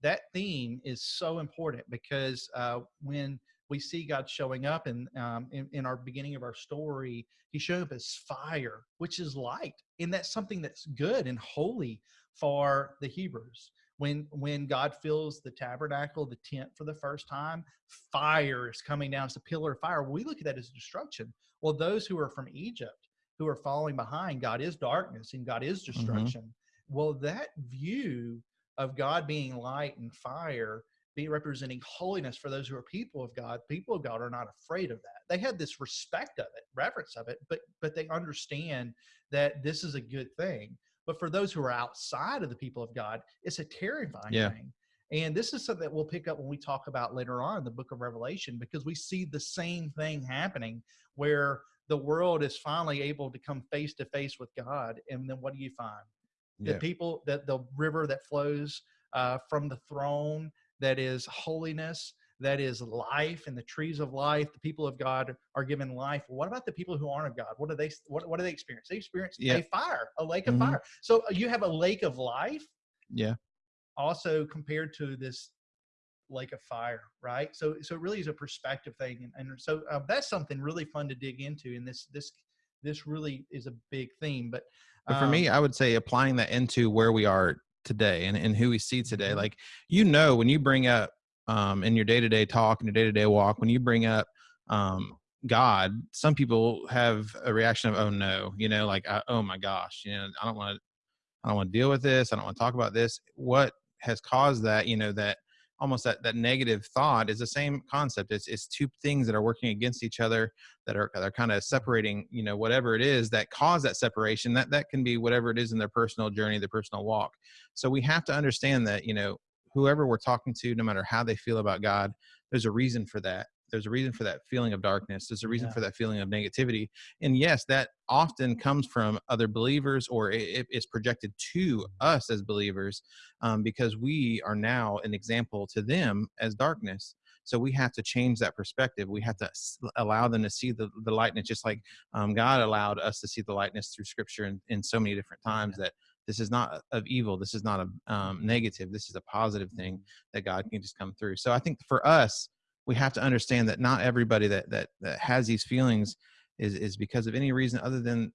Speaker 1: that theme is so important because uh, when we see God showing up in, um, in, in our beginning of our story. He showed up as fire, which is light, and that's something that's good and holy for the Hebrews. When when God fills the tabernacle, the tent for the first time, fire is coming down. It's a pillar of fire. We look at that as destruction. Well, those who are from Egypt, who are falling behind, God is darkness and God is mm-hmm. destruction. Mm-hmm. Well, that view of God being light and fire be representing holiness for those who are people of God. People of God are not afraid of that. They had this respect of it, reverence of it, but but they understand that this is a good thing. But for those who are outside of the people of God, it's a terrifying yeah. thing. And this is something that we'll pick up when we talk about later on in the book of Revelation, because we see the same thing happening where the world is finally able to come face to face with God. And then what do you find? Yeah. The people that the river that flows uh, from the throne that is holiness, that is life and the trees of life. The people of God are given life. What about the people who aren't of God? What do they what, what do they experience? They experience yeah. a fire, a lake of mm-hmm. fire. So uh, you have a lake of life.
Speaker 2: Yeah.
Speaker 1: Also compared to this lake of fire, right? So so it really is a perspective thing, and, and so uh, that's something really fun to dig into And this this this really is a big theme. But,
Speaker 2: but for me,
Speaker 1: um,
Speaker 2: I would say applying that into where we are today and, and who we see today.
Speaker 1: Mhm.
Speaker 2: Like, you know, when you bring up um, in your day to day talk and your day to day walk, when you bring up um, God, some people have a reaction of, oh no, you know, like, oh my gosh, you know, I don't want to, I don't want to deal with this. I don't want to talk about this. What has caused that, you know, that almost that, that negative thought is the same concept. It's, it's two things that are working against each other that are, that are kind of separating, you know, whatever it is that cause that separation that, that can be whatever it is in their personal journey, their personal walk. So we have to understand that, you know, whoever we're talking to, no matter how they feel about God, there's a reason for that. There's a reason for that feeling of darkness. There's a reason
Speaker 1: Yeah.
Speaker 2: for that feeling of negativity. And yes, that often comes from other believers or it, it is projected to us as believers um, because we are now an example to them as darkness. So we have to change that perspective. We have to allow them to see the, the lightness, just like um, God allowed us to see the lightness through scripture in, in so many different times that this is not of evil. This is not a um, negative. This is a positive thing that God can just come through. So I think for us, we have to understand that not everybody that that that has these feelings is is because of any reason other than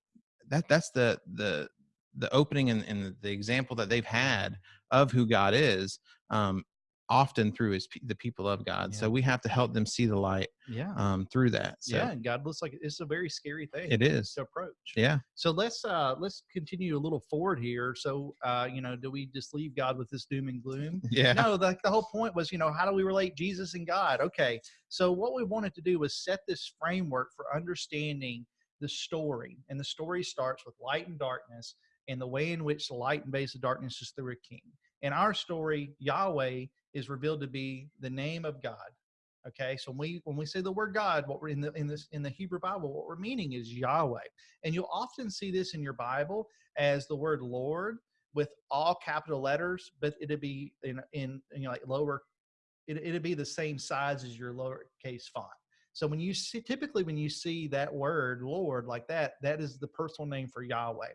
Speaker 2: that. That's the the the opening and, and the example that they've had of who God is. Um, often through his the people of God. So we have to help them see the light
Speaker 1: yeah.
Speaker 2: um, through that. So
Speaker 1: yeah. And God looks like it's a very scary thing
Speaker 2: it is.
Speaker 1: to approach.
Speaker 2: Yeah.
Speaker 1: So let's uh let's continue a little forward here. So uh, you know, do we just leave God with this doom and gloom? *laughs*
Speaker 2: Yeah.
Speaker 1: No, the, the whole point was, you know, how do we relate Jesus and God? Okay. So what we wanted to do was set this framework for understanding the story. And the story starts with light and darkness and the way in which the light invades the darkness is through a king. In our story, Yahweh is revealed to be the name of God. Okay, so when we when we say the word God, what we're in the in this in the Hebrew Bible, what we're meaning is Yahweh, and you'll often see this in your Bible as the word Lord with all capital letters, but it'd be in in you know like lower, it, it'd be the same size as your lowercase font. So when you see typically when you see that word Lord like that, that is the personal name for Yahweh.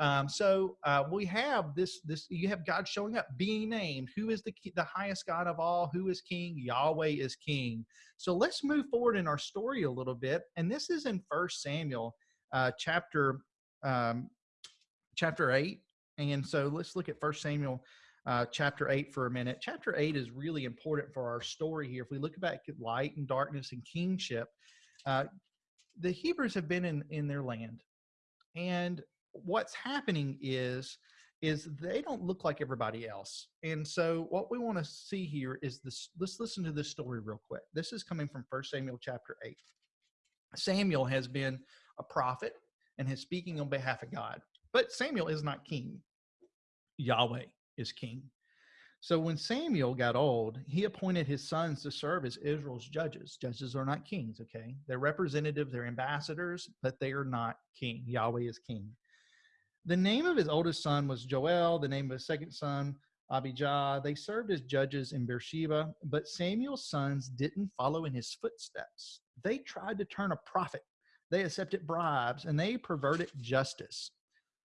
Speaker 1: Um, so uh, we have this this you have God showing up, being named. Who is the the highest God of all? Who is King? Yahweh is King. So let's move forward in our story a little bit, and this is in First Samuel uh, chapter um, chapter eight. And so let's look at First Samuel uh, chapter eight for a minute. Chapter eight is really important for our story here. If we look back at light and darkness and kingship, uh, the Hebrews have been in in their land, and what's happening is is they don't look like everybody else. And so what we want to see here is this let's listen to this story real quick. This is coming from First Samuel chapter 8. Samuel has been a prophet and is speaking on behalf of God. But Samuel is not king. Yahweh is king. So when Samuel got old, he appointed his sons to serve as Israel's judges. Judges are not kings, okay? They're representatives, they're ambassadors, but they are not king. Yahweh is king. The name of his oldest son was Joel, the name of his second son, Abijah. They served as judges in Beersheba, but Samuel's sons didn't follow in his footsteps. They tried to turn a profit, they accepted bribes, and they perverted justice.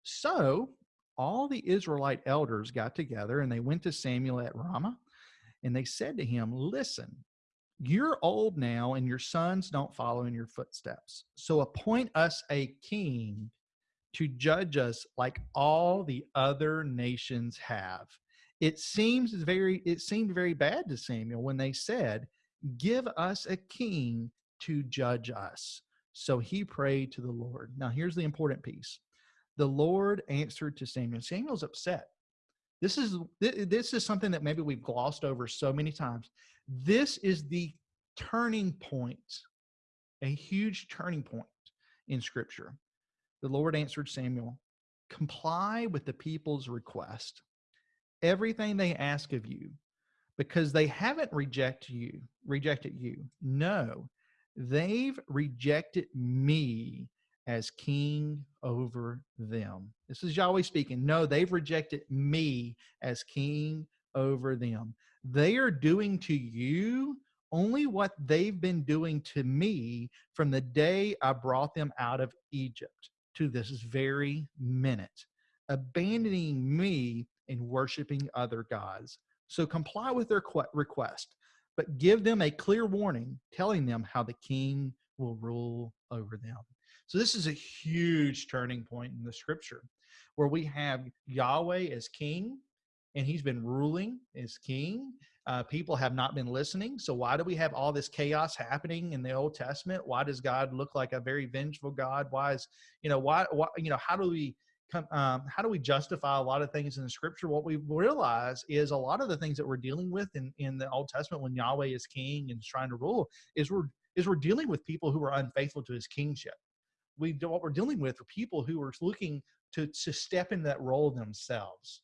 Speaker 1: So all the Israelite elders got together and they went to Samuel at Ramah and they said to him, Listen, you're old now and your sons don't follow in your footsteps. So appoint us a king to judge us like all the other nations have. It seems very it seemed very bad to Samuel when they said, "Give us a king to judge us." So he prayed to the Lord. Now here's the important piece. The Lord answered to Samuel. Samuel's upset. This is this is something that maybe we've glossed over so many times. This is the turning point, a huge turning point in scripture. The Lord answered Samuel, comply with the people's request, everything they ask of you, because they haven't rejected you, rejected you. No, they've rejected me as king over them. This is Yahweh speaking. No, they've rejected me as king over them. They are doing to you only what they've been doing to me from the day I brought them out of Egypt to this very minute, abandoning me and worshiping other gods. So comply with their request, but give them a clear warning telling them how the king will rule over them. So this is a huge turning point in the scripture where we have Yahweh as king and he's been ruling as king. Uh, people have not been listening. So why do we have all this chaos happening in the Old Testament? Why does God look like a very vengeful God? Why is, you know, why, why you know, how do we come, um, how do we justify a lot of things in the scripture? What we realize is a lot of the things that we're dealing with in, in the Old Testament when Yahweh is king and is trying to rule is we're, is we're dealing with people who are unfaithful to his kingship. We, what we're dealing with are people who are looking to, to step in that role themselves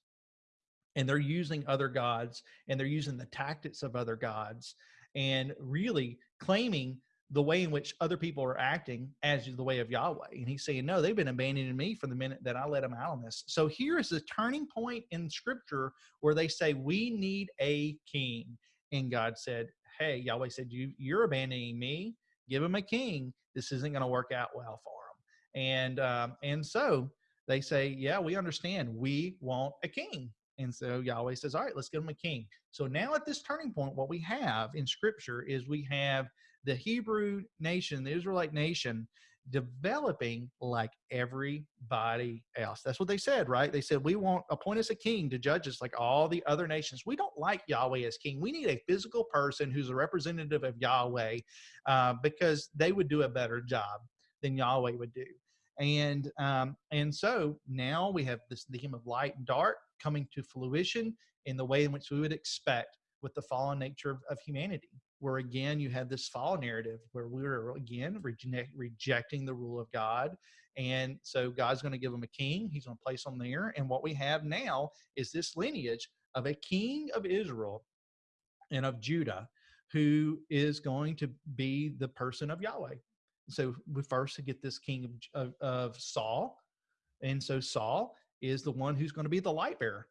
Speaker 1: and they're using other gods and they're using the tactics of other gods and really claiming the way in which other people are acting as the way of Yahweh. And he's saying, no, they've been abandoning me from the minute that I let them out on this. So here is the turning point in scripture where they say, we need a king. And God said, hey, Yahweh said, you, you're abandoning me. Give him a king. This isn't going to work out well for him. And, um, and so they say, yeah, we understand. We want a king. And so Yahweh says, all right, let's give him a king. So now at this turning point, what we have in scripture is we have the Hebrew nation, the Israelite nation, developing like everybody else. That's what they said, right? They said, we want appoint us a king to judge us like all the other nations. We don't like Yahweh as king. We need a physical person who's a representative of Yahweh uh, because they would do a better job than Yahweh would do. And um, and so now we have this the theme of light and dark coming to fruition in the way in which we would expect with the fallen nature of, of humanity where again you have this fall narrative where we were again reject, rejecting the rule of God. And so God's going to give them a king. He's going to place them there. And what we have now is this lineage of a king of Israel and of Judah who is going to be the person of Yahweh. So we first get this king of, of, of Saul. And so Saul is the one who's going to be the light bearer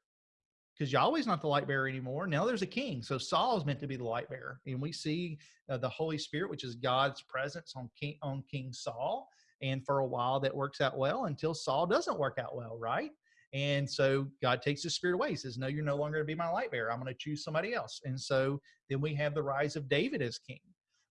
Speaker 1: because Yahweh's not the light bearer anymore. Now there's a king. So Saul is meant to be the light bearer. And we see uh, the Holy Spirit, which is God's presence on King, on King Saul. And for a while that works out well until Saul doesn't work out well, right? And so God takes the spirit away. He says, No, you're no longer to be my light bearer. I'm going to choose somebody else. And so then we have the rise of David as king.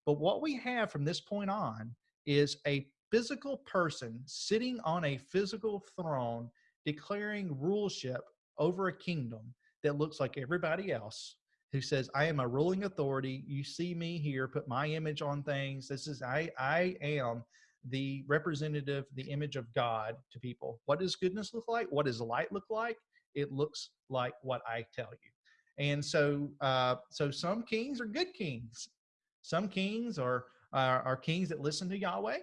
Speaker 1: But what we have from this point on is a physical person sitting on a physical throne declaring ruleship over a kingdom that looks like everybody else who says i am a ruling authority. You see me here. Put my image on things. This is i i am the representative the image of god to people. What does goodness look like? What does light look like? It looks like what i tell you. And so uh so some kings are good kings. Some kings are are, are kings that listen to yahweh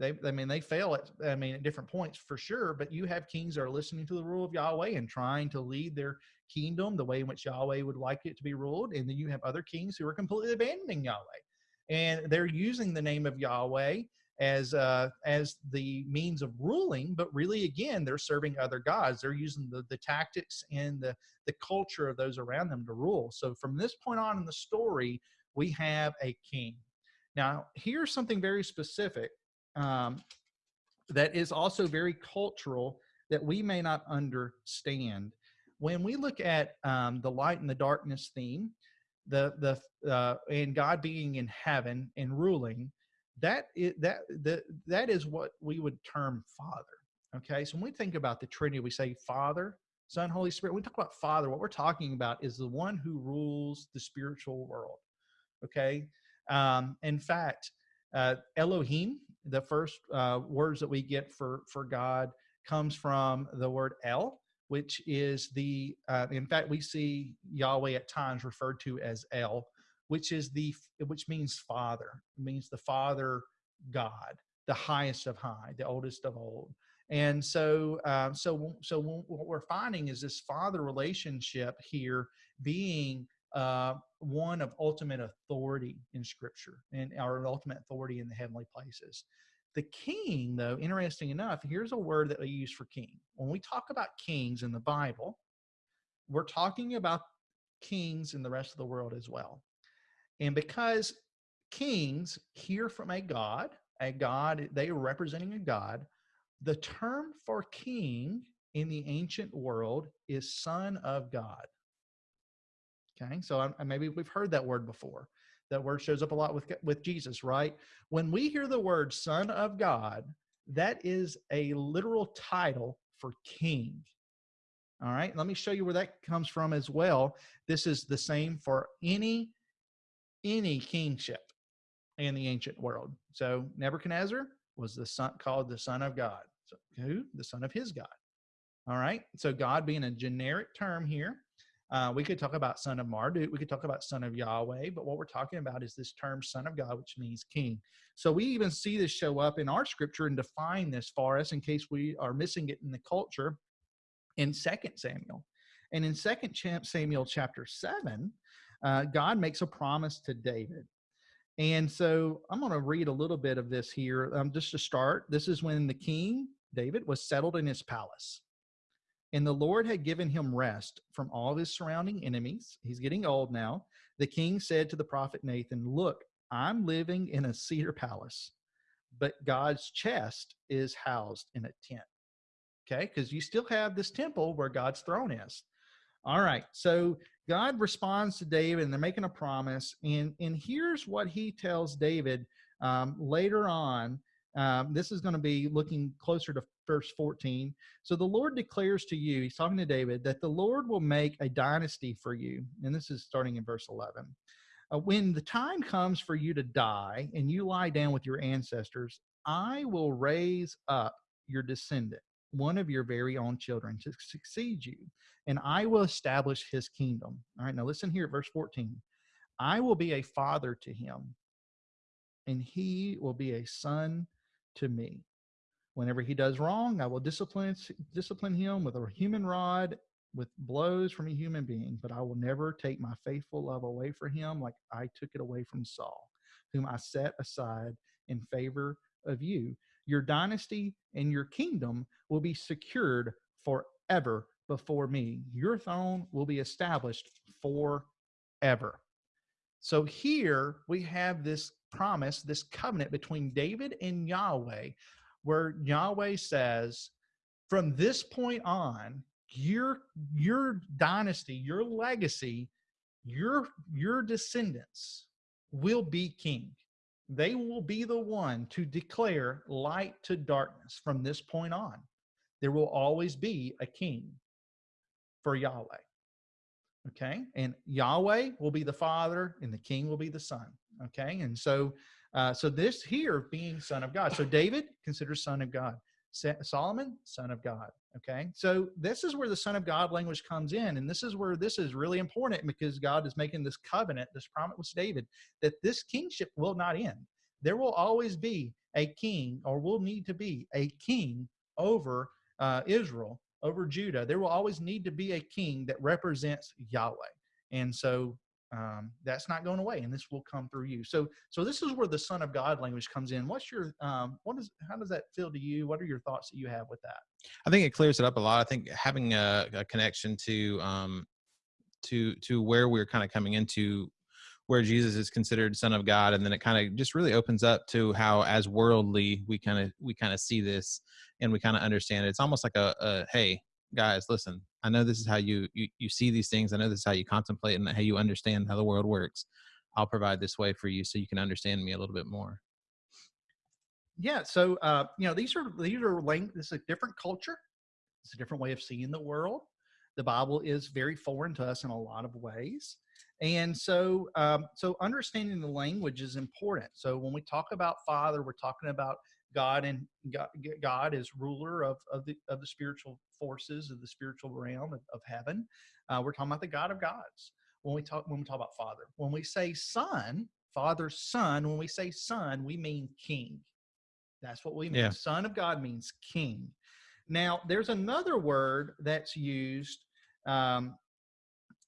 Speaker 1: they, I mean, they fail at, I mean, at different points for sure, but you have kings that are listening to the rule of Yahweh and trying to lead their kingdom the way in which Yahweh would like it to be ruled. And then you have other kings who are completely abandoning Yahweh and they're using the name of Yahweh as uh, as the means of ruling, but really, again, they're serving other gods. They're using the the tactics and the the culture of those around them to rule. So from this point on in the story, we have a king. Now, here's something very specific um, that is also very cultural that we may not understand. When we look at um, the light and the darkness theme, the the uh, and God being in heaven and ruling, that is, that that that is what we would term Father. Okay, so when we think about the Trinity, we say Father, Son, Holy Spirit. When we talk about Father, what we're talking about is the one who rules the spiritual world. Okay, um, in fact, uh, Elohim the first uh, words that we get for for God comes from the word El, which is the. Uh, in fact, we see Yahweh at times referred to as El, which is the which means Father. It means the Father God, the highest of high, the oldest of old. And so, um, so, so what we're finding is this father relationship here being uh, one of ultimate authority in scripture and our ultimate authority in the heavenly places. The king, though, interesting enough, here's a word that we use for king. When we talk about kings in the Bible, we're talking about kings in the rest of the world as well. And because kings hear from a God, a God, they are representing a God, the term for king in the ancient world is son of God. Okay, so I, maybe we've heard that word before. That word shows up a lot with with Jesus, right? When we hear the word "Son of God," that is a literal title for king. All right, let me show you where that comes from as well. This is the same for any any kingship in the ancient world. So Nebuchadnezzar was the son called the son of God. So who? The son of his God. All right. So God being a generic term here. Uh, we could talk about son of Marduk. We could talk about son of Yahweh, but what we're talking about is this term son of God, which means king. So we even see this show up in our scripture and define this for us in case we are missing it in the culture in Second Samuel. And in Second Samuel chapter 7, uh, God makes a promise to David. And so I'm going to read a little bit of this here um, just to start. This is when the king, David, was settled in his palace. And the Lord had given him rest from all his surrounding enemies. He's getting old now. The king said to the prophet Nathan, Look, I'm living in a cedar palace, but God's chest is housed in a tent. Okay, because you still have this temple where God's throne is. All right, so God responds to David and they're making a promise. And, and here's what he tells David um, later on. Um, this is going to be looking closer to verse 14. So the Lord declares to you, he's talking to David, that the Lord will make a dynasty for you. And this is starting in verse 11. Uh, when the time comes for you to die and you lie down with your ancestors, I will raise up your descendant one of your very own children to succeed you, and I will establish his kingdom. All right, now listen here verse 14. I will be a father to him, and he will be a son to me. Whenever he does wrong, I will discipline discipline him with a human rod, with blows from a human being, but I will never take my faithful love away from him like I took it away from Saul, whom I set aside in favor of you your dynasty and your kingdom will be secured forever before me. Your throne will be established forever. So here we have this promise, this covenant between David and Yahweh, where Yahweh says, from this point on, your your dynasty, your legacy, your your descendants will be king they will be the one to declare light to darkness from this point on. There will always be a king for Yahweh. Okay. And Yahweh will be the father and the king will be the son. Okay. And so, uh, so this here being son of God. So David considered son of God. Solomon, son of God. Okay. So this is where the son of God language comes in. And this is where this is really important because God is making this covenant, this promise with David, that this kingship will not end. There will always be a king, or will need to be a king over uh, Israel, over Judah. There will always need to be a king that represents Yahweh. And so um, that's not going away and this will come through you. So so this is where the son of god language comes in. What's your um, what is how does that feel to you? What are your thoughts that you have with that?
Speaker 2: I think it clears it up a lot. I think having a, a connection to um to to where we're kind of coming into where jesus is considered son of god and then it kind of just really opens up to how as worldly we kind of we kind of see this and we kind of understand it. It's almost like a, a hey guys listen i know this is how you, you you see these things i know this is how you contemplate and how you understand how the world works. I'll provide this way for you so you can understand me a little bit more.
Speaker 1: Yeah so uh you know these are these are lang- this is a different culture. It's a different way of seeing the world. The bible is very foreign to us in a lot of ways. And so um, so understanding the language is important. So when we talk about father we're talking about God and God, God is ruler of, of the of the spiritual forces of the spiritual realm of, of heaven. Uh, we're talking about the God of gods when we talk when we talk about Father. When we say Son, Father, Son. When we say Son, we mean King. That's what we mean. Yeah. Son of God means King. Now, there's another word that's used um,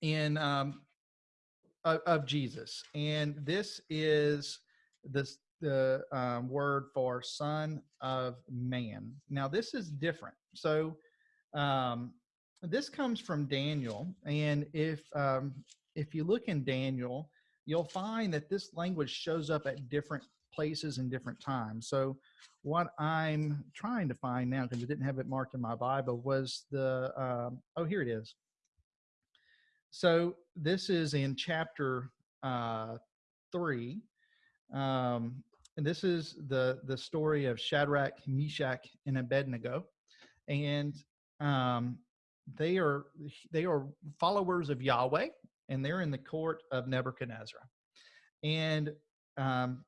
Speaker 1: in um, of, of Jesus, and this is this the um, word for son of man. Now, this is different. So, um, this comes from Daniel, and if um, if you look in Daniel, you'll find that this language shows up at different places and different times. So, what I'm trying to find now, because I didn't have it marked in my Bible, was the um, oh here it is. So this is in chapter uh, three, um, and this is the the story of Shadrach, Meshach, and Abednego, and um, they are they are followers of Yahweh, and they're in the court of Nebuchadnezzar, and um,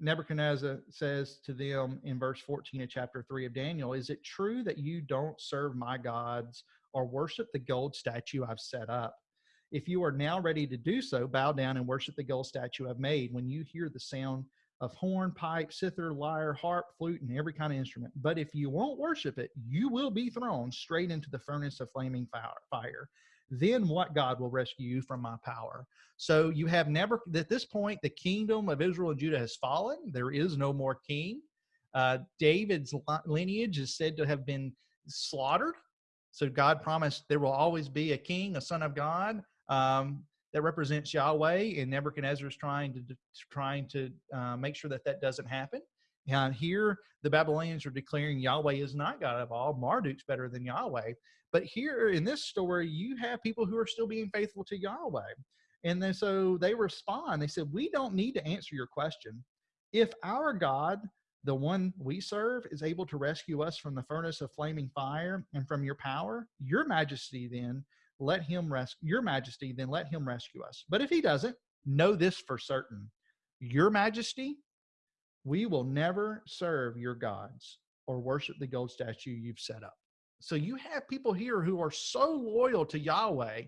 Speaker 1: Nebuchadnezzar says to them in verse 14 of chapter 3 of Daniel, Is it true that you don't serve my gods or worship the gold statue I've set up? If you are now ready to do so, bow down and worship the gold statue I've made. When you hear the sound of horn, pipe, cither, lyre, harp, flute, and every kind of instrument. But if you won't worship it, you will be thrown straight into the furnace of flaming fire. Then what God will rescue you from my power? So you have never, at this point, the kingdom of Israel and Judah has fallen. There is no more king. Uh, David's lineage is said to have been slaughtered. So God promised there will always be a king, a son of God. Um, that represents Yahweh, and Nebuchadnezzar is trying to trying to uh, make sure that that doesn't happen. And here, the Babylonians are declaring Yahweh is not God of all. Marduk's better than Yahweh. But here in this story, you have people who are still being faithful to Yahweh. And then so they respond. They said, We don't need to answer your question. If our God, the one we serve, is able to rescue us from the furnace of flaming fire and from your power, your majesty then let him rescue your majesty, then let him rescue us. But if he doesn't, know this for certain. Your majesty, we will never serve your gods or worship the gold statue you've set up. So you have people here who are so loyal to Yahweh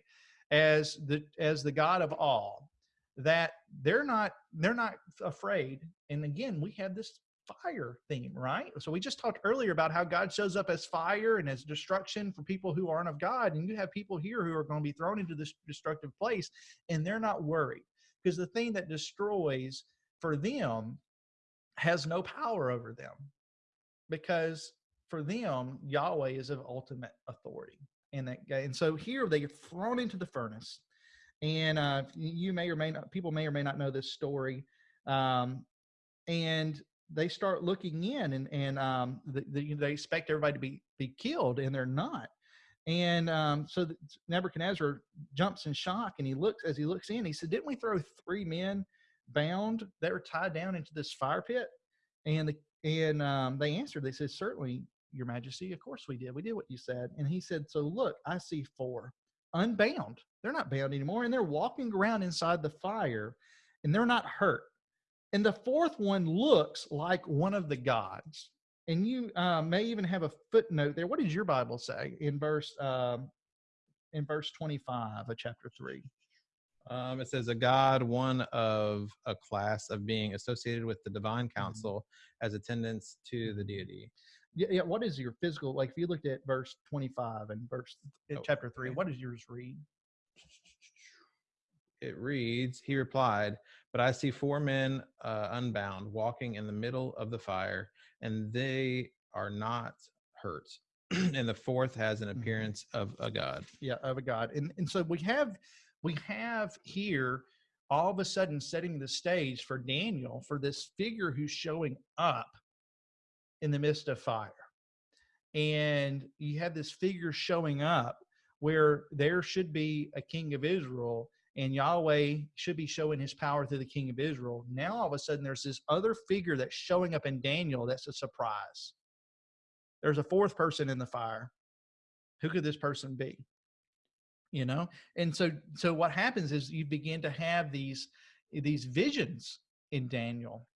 Speaker 1: as the as the God of all that they're not they're not afraid. And again, we have this fire theme, right? So we just talked earlier about how God shows up as fire and as destruction for people who aren't of God. And you have people here who are going to be thrown into this destructive place and they're not worried because the thing that destroys for them has no power over them because for them, Yahweh is of ultimate authority. And that and so here they get thrown into the furnace. And uh, you may or may not, people may or may not know this story. Um, and they start looking in and and um, the, the, they expect everybody to be be killed and they're not. And um, so nebuchadnezzar jumps in shock and he looks as he looks in he said didn't we throw three men bound that were tied down into this fire pit? And the and um, they answered they said certainly your majesty of course we did. We did what you said. And he said so look i see four unbound. They're not bound anymore and they're walking around inside the fire and they're not hurt and the fourth one looks like one of the gods. And you uh, may even have a footnote there. What does your Bible say in verse um, in verse 25 of chapter 3?
Speaker 2: Um, it says a god, one of a class of being associated with the divine mm-hmm. council mm-hmm. as attendants to the deity.
Speaker 1: Yeah, yeah. What is your physical like? If you looked at verse 25 and verse oh, chapter 3, okay. what does yours read?
Speaker 2: it reads, He replied, But I see four men uh, unbound walking in the middle of the fire, and they are not hurt. *clears throat* and the fourth has an mm-hmm. appearance of a god.
Speaker 1: Yeah, of a god. And and so we have we have here all of a sudden setting the stage for Daniel for this figure who's showing up in the midst of fire. And you have this figure showing up where there should be a king of Israel and Yahweh should be showing his power through the king of Israel. Now all of a sudden there's this other figure that's showing up in Daniel that's a surprise. There's a fourth person in the fire. Who could this person be? You know? And so so what happens is you begin to have these these visions in Daniel.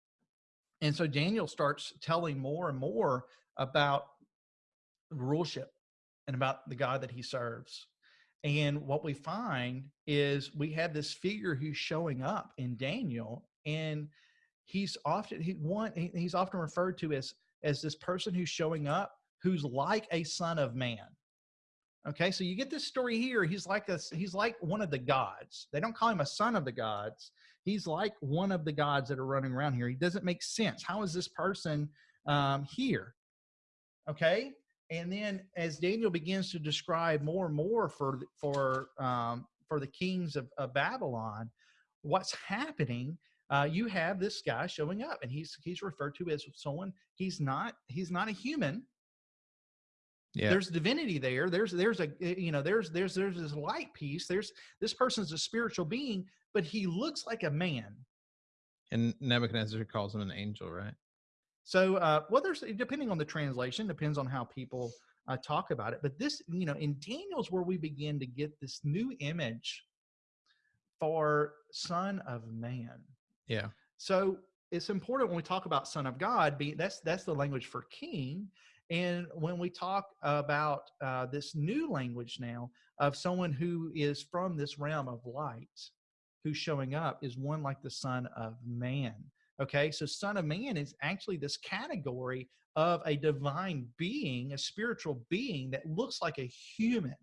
Speaker 1: And so Daniel starts telling more and more about ruleship and about the God that he serves. And what we find is we have this figure who's showing up in Daniel, and he's often he one he's often referred to as as this person who's showing up who's like a son of man. Okay, so you get this story here. He's like a he's like one of the gods. They don't call him a son of the gods. He's like one of the gods that are running around here. He doesn't make sense. How is this person um, here? Okay, and then as Daniel begins to describe more and more for for um, for the kings of, of Babylon, what's happening? Uh, you have this guy showing up, and he's he's referred to as someone. He's not he's not a human. Yeah. There's divinity there. There's there's a eh, you know there's there's there's this light piece. There's this person's a spiritual being, but he looks like a man.
Speaker 2: And Nebuchadnezzar calls him an angel, right?
Speaker 1: So, uh, well, there's depending on the translation, depends on how people uh, talk about it. But this, you know, in Daniel's where we begin to get this new image for Son of Man.
Speaker 2: Yeah.
Speaker 1: So it's important when we talk about Son of God. Be that's that's the language for King. And when we talk about uh, this new language now of someone who is from this realm of light, who's showing up, is one like the Son of Man. Okay, so Son of Man is actually this category of a divine being, a spiritual being that looks like a human.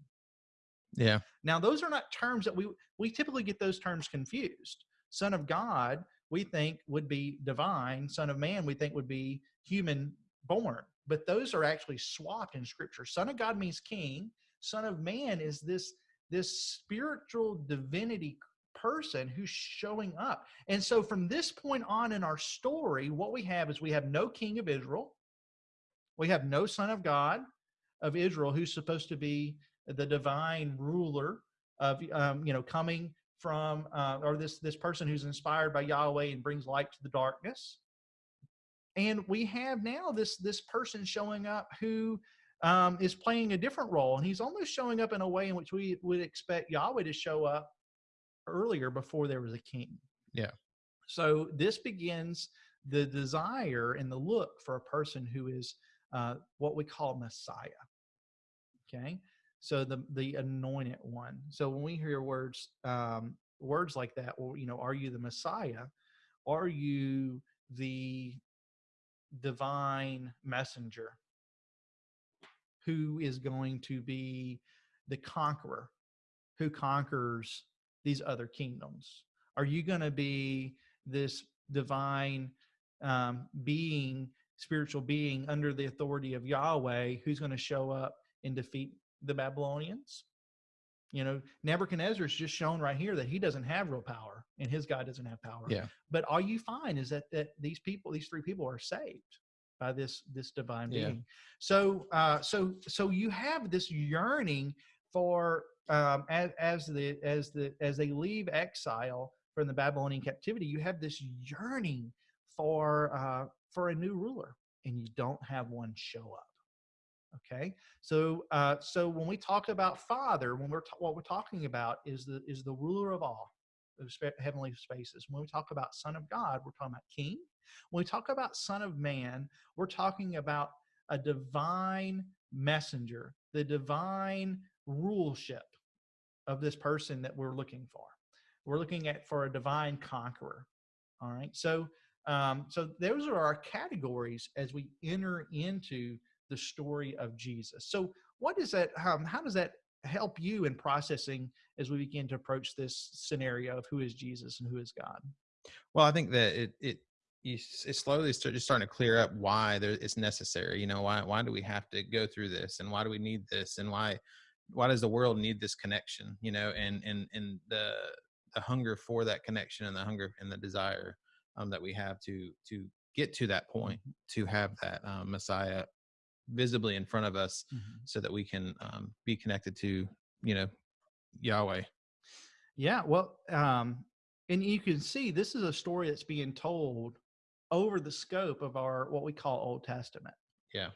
Speaker 2: Yeah.
Speaker 1: Now, those are not terms that we we typically get those terms confused. Son of God, we think would be divine. Son of Man, we think would be human born. But those are actually swapped in Scripture. Son of God means king. Son of Man is this this spiritual divinity person who's showing up. And so from this point on in our story, what we have is we have no king of Israel. We have no son of God of Israel who's supposed to be the divine ruler of um, you know coming from uh, or this this person who's inspired by Yahweh and brings light to the darkness. And we have now this this person showing up who um, is playing a different role, and he's almost showing up in a way in which we would expect Yahweh to show up earlier before there was a king.
Speaker 2: Yeah.
Speaker 1: So this begins the desire and the look for a person who is uh, what we call Messiah. Okay. So the the anointed one. So when we hear words um, words like that, well, you know, are you the Messiah? Are you the divine messenger who is going to be the conqueror who conquers these other kingdoms? Are you going to be this divine um, being, spiritual being under the authority of Yahweh who's going to show up and defeat the Babylonians? You know, Nebuchadnezzar is just shown right here that he doesn't have real power and his God doesn't have power.
Speaker 2: Yeah.
Speaker 1: But all you find is that that these people, these three people, are saved by this this divine being.
Speaker 2: Yeah.
Speaker 1: So uh, so so you have this yearning for um, as, as the as the as they leave exile from the Babylonian captivity, you have this yearning for uh, for a new ruler, and you don't have one show up. Okay, so uh, so when we talk about Father, when we're what we're talking about is the is the ruler of all of spa- heavenly spaces. When we talk about Son of God, we're talking about King. When we talk about Son of Man, we're talking about a divine messenger, the divine ruleship of this person that we're looking for. We're looking at for a divine conqueror. All right. So um, so those are our categories as we enter into the story of Jesus. So what is that? Um, how does that help you in processing as we begin to approach this scenario of who is Jesus and who is God?
Speaker 2: Well, I think that it it you, slowly start, just starting to clear up why there, it's necessary. You know, why why do we have to go through this, and why do we need this, and why why does the world need this connection? You know, and and and the the hunger for that connection, and the hunger and the desire um, that we have to to get to that point, to have that um, Messiah visibly in front of us, so that we can um, be connected to you know Yahweh.
Speaker 1: Yeah, well, um, and you can see this is a story that's being told over the scope of our what we call Old Testament.
Speaker 2: Yeah.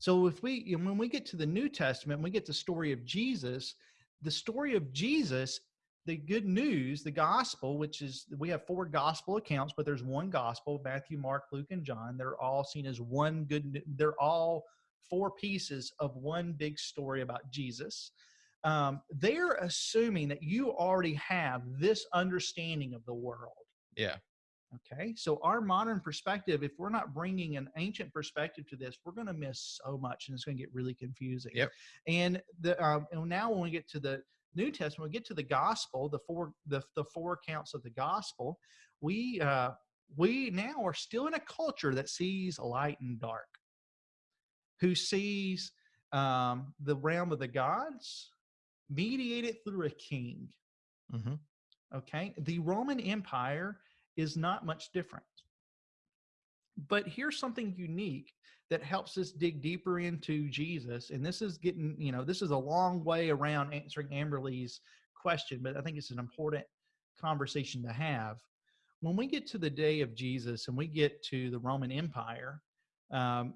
Speaker 1: So if we you know, when we get to the New Testament, we get the story of Jesus. The story of Jesus, the good news, the gospel, which is we have four gospel accounts, but there's one gospel: Matthew, Mark, Luke, and John. They're all seen as one good. They're all four pieces of one big story about Jesus. Um, they're assuming that you already have this understanding of the world.
Speaker 2: Yeah.
Speaker 1: Okay, so our modern perspective, if we're not bringing an ancient perspective to this, we're going to miss so much, and it's going to get really confusing.
Speaker 2: Yep.
Speaker 1: And the um, and now when we get to the New Testament, we get to the Gospel, the four the the four accounts of the Gospel. We uh, we now are still in a culture that sees light and dark, who sees um, the realm of the gods mediated through a king.
Speaker 2: hmm
Speaker 1: Okay. The Roman Empire is not much different. But here's something unique that helps us dig deeper into Jesus. And this is getting, you know, this is a long way around answering Amberly's question, but I think it's an important conversation to have. when we get to the day of Jesus and we get to the Roman Empire, um,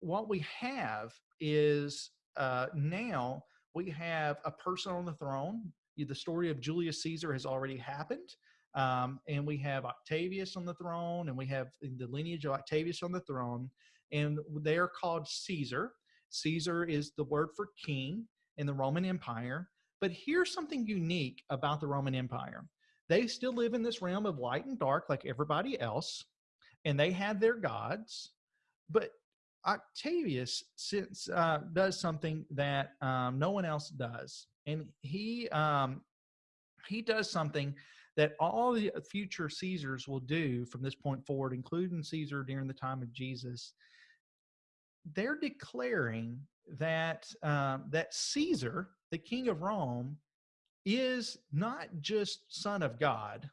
Speaker 1: what we have is uh, now we have a person on the throne. The story of Julius Caesar has already happened. Um, and we have Octavius on the throne, and we have the lineage of Octavius on the throne, and they are called Caesar. Caesar is the word for king in the Roman Empire. But here's something unique about the Roman Empire they still live in this realm of light and dark like everybody else, and they had their gods. But Octavius since, uh, does something that um, no one else does, and he um, he does something that all the future Caesars will do from this point forward, including Caesar during the time of Jesus. They're declaring that um, that Caesar, the king of Rome, is not just son of God,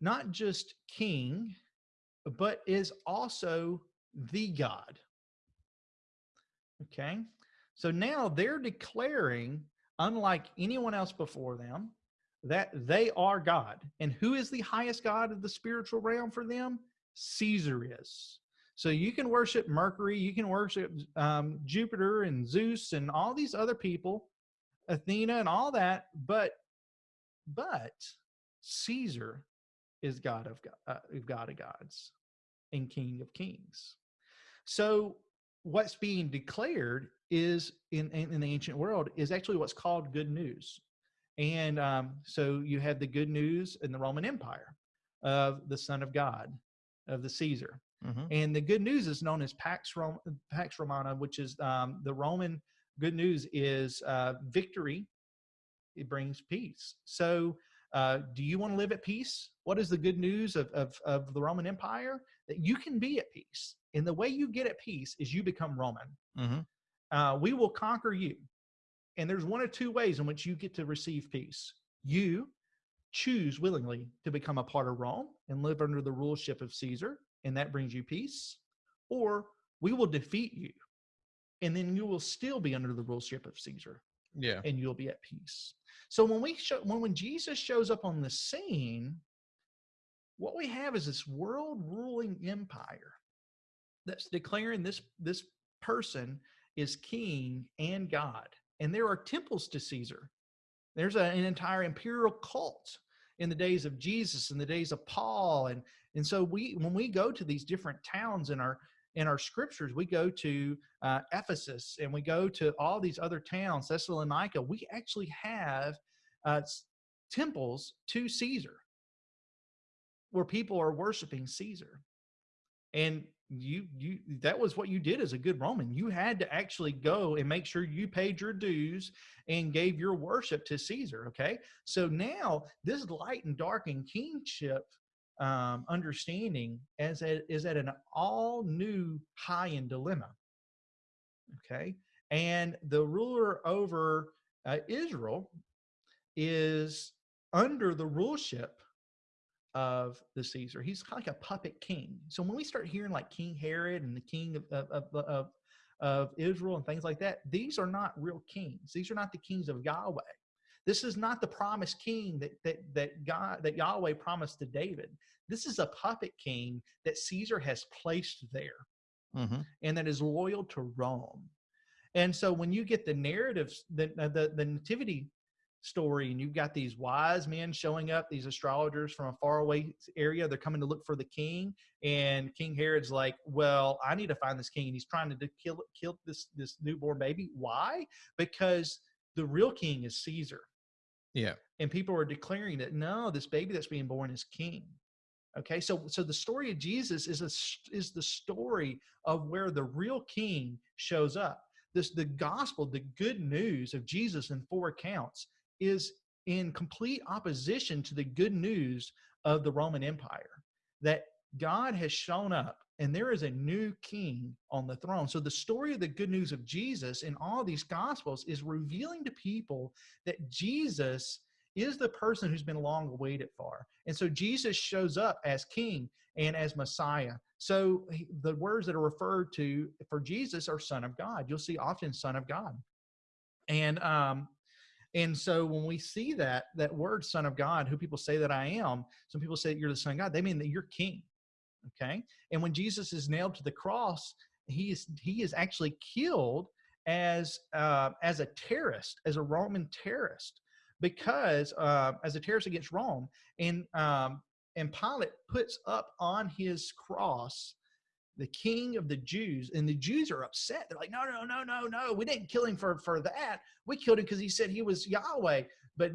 Speaker 1: not just king, but is also the God. Okay. So now they're declaring, unlike anyone else before them, that they are God. And who is the highest God of the spiritual realm for them? Caesar is. So you can worship Mercury, you can worship um, Jupiter and Zeus and all these other people, Athena and all that, but but Caesar is God of uh, God of gods and King of kings. So what's being declared is in, in, in the ancient world is actually what's called good news. And um, so you had the good news in the Roman Empire of the Son of God, of the Caesar. Mm-hmm. And the good news is known as Pax, Rom- Pax Romana, which is um, the Roman good news is uh, victory. It brings peace. So, uh, do you want to live at peace? What is the good news of, of, of the Roman Empire? That you can be at peace. And the way you get at peace is you become Roman. Mm-hmm. Uh, we will conquer you. And there's one or two ways in which you get to receive peace. You choose willingly to become a part of Rome and live under the ruleship of Caesar, and that brings you peace. Or we will defeat you, and then you will still be under the ruleship of Caesar.
Speaker 2: Yeah.
Speaker 1: And you'll be at peace. So when we show when when Jesus shows up on the scene, what we have is this world ruling empire that's declaring this this person is king and God. And there are temples to Caesar. There's a, an entire imperial cult in the days of Jesus, in the days of Paul, and and so we when we go to these different towns in our in our scriptures, we go to uh, Ephesus and we go to all these other towns, Thessalonica. We actually have uh, temples to Caesar where people are worshiping Caesar. And you you that was what you did as a good roman. You had to actually go and make sure you paid your dues and gave your worship to caesar okay? So now this light and dark and kingship um, understanding as a, is at an all new high end dilemma okay? And the ruler over uh, israel is under the ruleship of the Caesar. He's kind of like a puppet king. So when we start hearing like King Herod and the king of, of, of, of Israel and things like that, these are not real kings. These are not the kings of Yahweh. This is not the promised king that, that, that God, that Yahweh promised to David. This is a puppet king that Caesar has placed there mm-hmm. and that is loyal to Rome. And so when you get the narratives, the, uh, the, the nativity story and you've got these wise men showing up these astrologers from a faraway area they're coming to look for the king and king herod's like well i need to find this king and he's trying to kill kill this this newborn baby. Why? Because the real king is caesar.
Speaker 2: Yeah.
Speaker 1: And people are declaring that no this baby that's being born is king. Okay? So so the story of jesus is a is the story of where the real king shows up. This the gospel the good news of jesus in four accounts is in complete opposition to the good news of the Roman Empire that God has shown up and there is a new king on the throne. So the story of the good news of Jesus in all these gospels is revealing to people that Jesus is the person who's been long awaited for. And so Jesus shows up as king and as Messiah. So the words that are referred to for Jesus are son of God. You'll see often son of God. And um And so when we see that that word son of God, who people say that I am, some people say you're the son of God, they mean that you're king. Okay? And when Jesus is nailed to the cross, he is he is actually killed as uh, as a terrorist, as a Roman terrorist, because uh, as a terrorist against Rome, and um, and Pilate puts up on his cross the king of the Jews, and the Jews are upset. They're like, no, no, no, no, no, we didn't kill him for for that. We killed him because he said he was Yahweh. But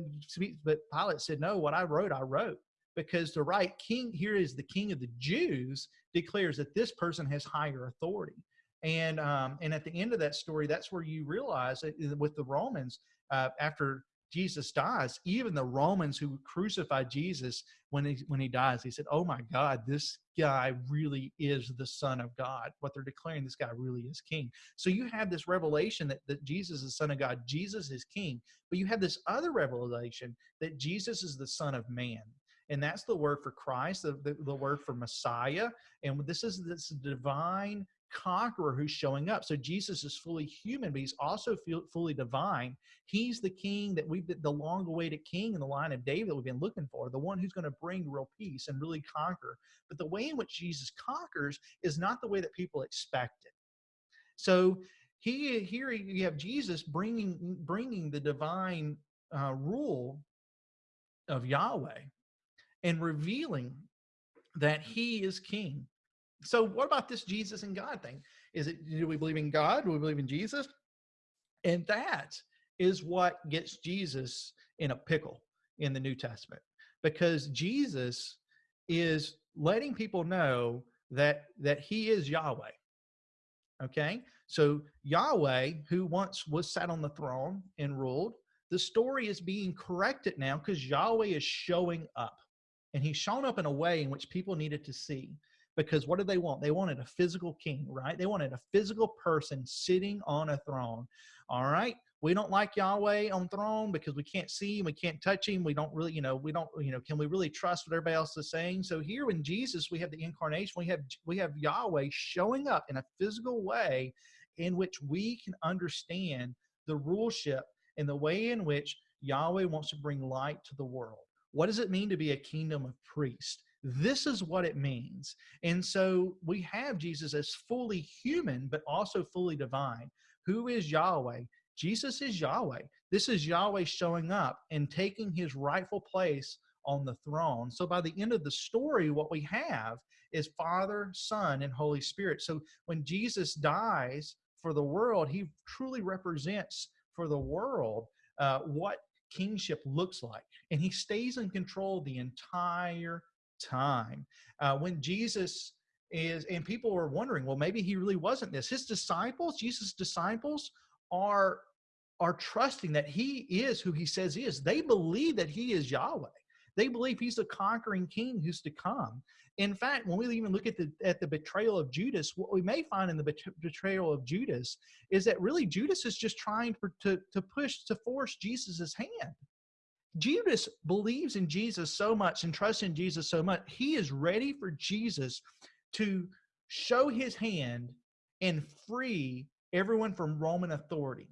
Speaker 1: but Pilate said, no, what I wrote, I wrote because the right king here is the king of the Jews declares that this person has higher authority. And um, and at the end of that story, that's where you realize that with the Romans, uh, after Jesus dies, even the Romans who crucified Jesus when he when he dies, he said, "Oh my God, this guy really is the Son of God." What they're declaring, this guy really is King. So you have this revelation that, that Jesus is the Son of God, Jesus is King, but you have this other revelation that Jesus is the Son of Man and that's the word for Christ, the, the, the, word for Messiah. And this is this divine conqueror who's showing up. So Jesus is fully human, but he's also fully divine. He's the king that we've the long awaited king in the line of David that we've been looking for, the one who's going to bring real peace and really conquer. But the way in which Jesus conquers is not the way that people expect it. So he here you have Jesus bringing bringing the divine uh, rule of Yahweh and revealing that he is king so what about this Jesus and God thing? Is it do we believe in God? Do we believe in Jesus? And that is what gets Jesus in a pickle in the New Testament because Jesus is letting people know that that he is Yahweh. Okay? So Yahweh who once was sat on the throne and ruled, the story is being corrected now cuz Yahweh is showing up. And he's shown up in a way in which people needed to see because what did they want? They wanted a physical king, right? They wanted a physical person sitting on a throne. All right. We don't like Yahweh on throne because we can't see him, we can't touch him. We don't really, you know, we don't, you know, can we really trust what everybody else is saying? So here in Jesus, we have the incarnation. We have we have Yahweh showing up in a physical way in which we can understand the ruleship and the way in which Yahweh wants to bring light to the world. What does it mean to be a kingdom of priests? This is what it means. And so we have Jesus as fully human, but also fully divine. Who is Yahweh? Jesus is Yahweh. This is Yahweh showing up and taking his rightful place on the throne. So by the end of the story, what we have is Father, Son, and Holy Spirit. So when Jesus dies for the world, he truly represents for the world uh, what kingship looks like. And he stays in control the entire time. Uh, when Jesus is, and people were wondering, well, maybe he really wasn't this. His disciples, Jesus' disciples, are are trusting that he is who he says he is. They believe that he is Yahweh. They believe he's the conquering king who's to come. In fact, when we even look at the at the betrayal of Judas, what we may find in the betrayal of Judas is that really Judas is just trying to, to, to push to force Jesus's hand. Judas believes in Jesus so much and trusts in Jesus so much, he is ready for Jesus to show his hand and free everyone from Roman authority.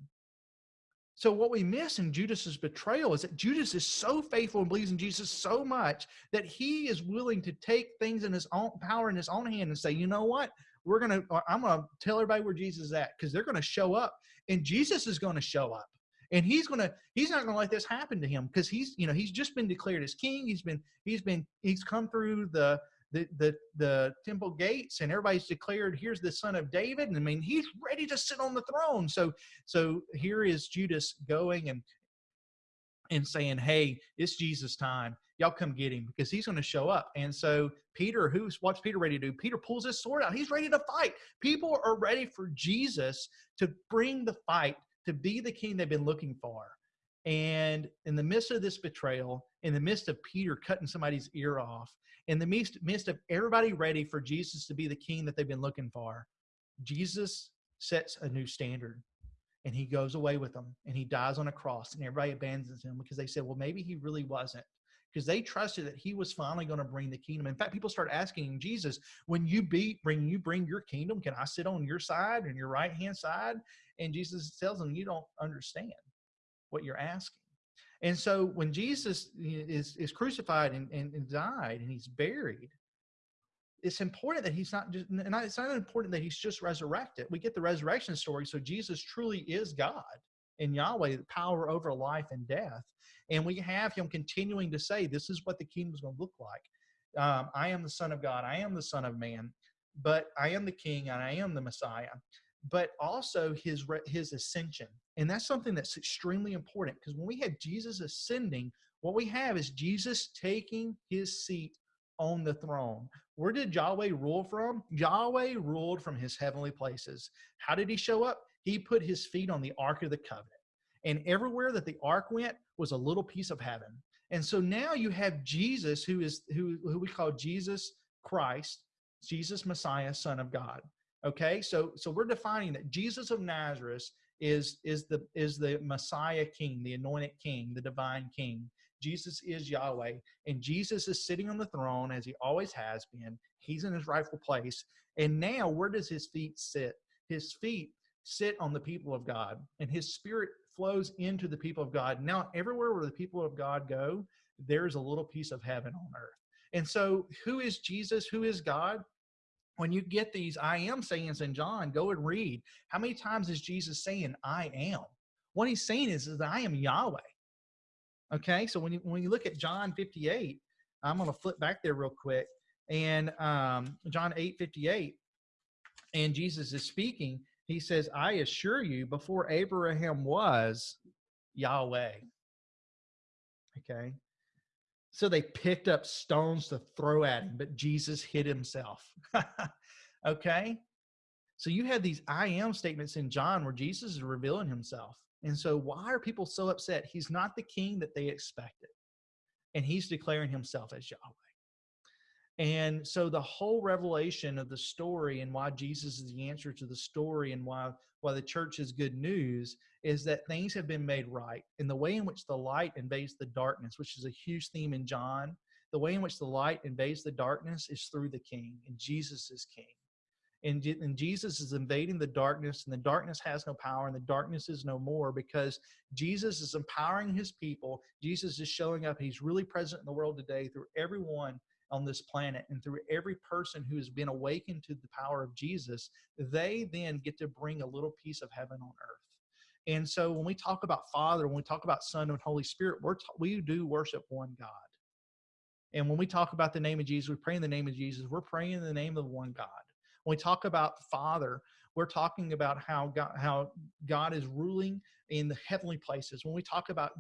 Speaker 1: So what we miss in Judas's betrayal is that Judas is so faithful and believes in Jesus so much that he is willing to take things in his own power in his own hand and say, you know what? We're gonna I'm gonna tell everybody where Jesus is at because they're gonna show up and Jesus is gonna show up and he's gonna he's not gonna let this happen to him because he's you know he's just been declared as king. He's been he's been he's come through the the, the the temple gates and everybody's declared here's the son of david. And i mean he's ready to sit on the throne. So so here is judas going and and saying hey it's jesus time. Y'all come get him because he's going to show up. And so peter who's what's peter ready to do peter pulls his sword out. He's ready to fight. People are ready for jesus to bring the fight to be the king they've been looking for. And in the midst of this betrayal, in the midst of Peter cutting somebody's ear off, in the midst, midst of everybody ready for Jesus to be the king that they've been looking for, Jesus sets a new standard and he goes away with them and he dies on a cross and everybody abandons him because they said, well, maybe he really wasn't because they trusted that he was finally going to bring the kingdom. In fact, people start asking Jesus, when you be bring you bring your kingdom, can I sit on your side and your right hand side? And Jesus tells them, you don't understand what you're asking. And so when Jesus is, is crucified and, and, and died and he's buried, it's important that he's not just not, it's not important that he's just resurrected we get the resurrection story so jesus truly is god and yahweh the power over life and death and we have him continuing to say this is what the kingdom is going to look like um, i am the son of god i am the son of man but i am the king and i am the messiah but also his his ascension and that's something that's extremely important because when we have jesus ascending what we have is jesus taking his seat on the throne. Where did Yahweh rule from? Yahweh ruled from his heavenly places. How did he show up? He put his feet on the Ark of the Covenant. And everywhere that the ark went was a little piece of heaven. And so now you have Jesus, who is who, who we call Jesus Christ, Jesus Messiah, Son of God. Okay, so so we're defining that Jesus of Nazareth is is the is the Messiah King, the anointed King, the divine King. Jesus is Yahweh, and Jesus is sitting on the throne as he always has been. He's in his rightful place. And now, where does his feet sit? His feet sit on the people of God, and his spirit flows into the people of God. Now, everywhere where the people of God go, there's a little piece of heaven on earth. And so, who is Jesus? Who is God? When you get these I am sayings in John, go and read. How many times is Jesus saying, I am? What he's saying is, is I am Yahweh. Okay, so when you when you look at John 58, I'm going to flip back there real quick, and um, John 8 58, and Jesus is speaking. He says, "I assure you, before Abraham was, Yahweh." Okay, so they picked up stones to throw at him, but Jesus hid himself. *laughs* okay, so you had these I am statements in John where Jesus is revealing himself. And so, why are people so upset? He's not the king that they expected, and he's declaring himself as Yahweh. And so, the whole revelation of the story and why Jesus is the answer to the story and why, why the church is good news is that things have been made right. In the way in which the light invades the darkness, which is a huge theme in John, the way in which the light invades the darkness is through the king, and Jesus is king and, and Jesus is invading the darkness, and the darkness has no power, and the darkness is no more because Jesus is empowering his people. Jesus is showing up. He's really present in the world today through everyone on this planet and through every person who has been awakened to the power of Jesus. They then get to bring a little piece of heaven on earth. And so when we talk about Father, when we talk about Son and Holy Spirit, we're we do worship one God. And when we talk about the name of Jesus, we pray in the name of Jesus, we're praying in the name of one God. When we talk about Father, we're talking about how God, how God is ruling in the heavenly places. When we talk about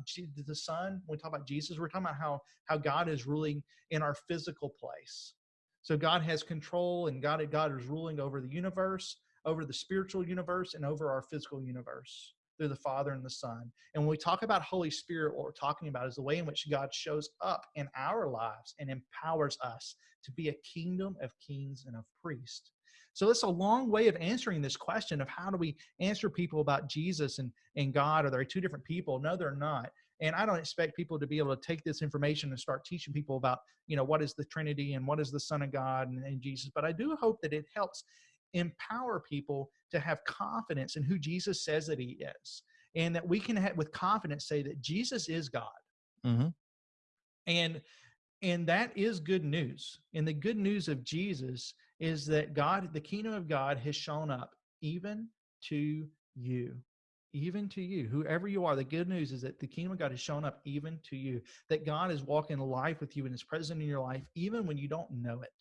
Speaker 1: the Son, when we talk about Jesus, we're talking about how how God is ruling in our physical place. So God has control, and God God is ruling over the universe, over the spiritual universe, and over our physical universe through the Father and the Son. And when we talk about Holy Spirit, what we're talking about is the way in which God shows up in our lives and empowers us to be a kingdom of kings and of priests. So that's a long way of answering this question of how do we answer people about Jesus and, and God? Are they two different people? No, they're not. And I don't expect people to be able to take this information and start teaching people about, you know, what is the Trinity and what is the Son of God and, and Jesus. But I do hope that it helps empower people to have confidence in who Jesus says that he is. And that we can have, with confidence say that Jesus is God. Mm-hmm. And and that is good news. And the good news of Jesus is that God, the kingdom of God, has shown up even to you. Even to you, whoever you are, the good news is that the kingdom of God has shown up even to you. That God is walking life with you and is present in your life, even when you don't know it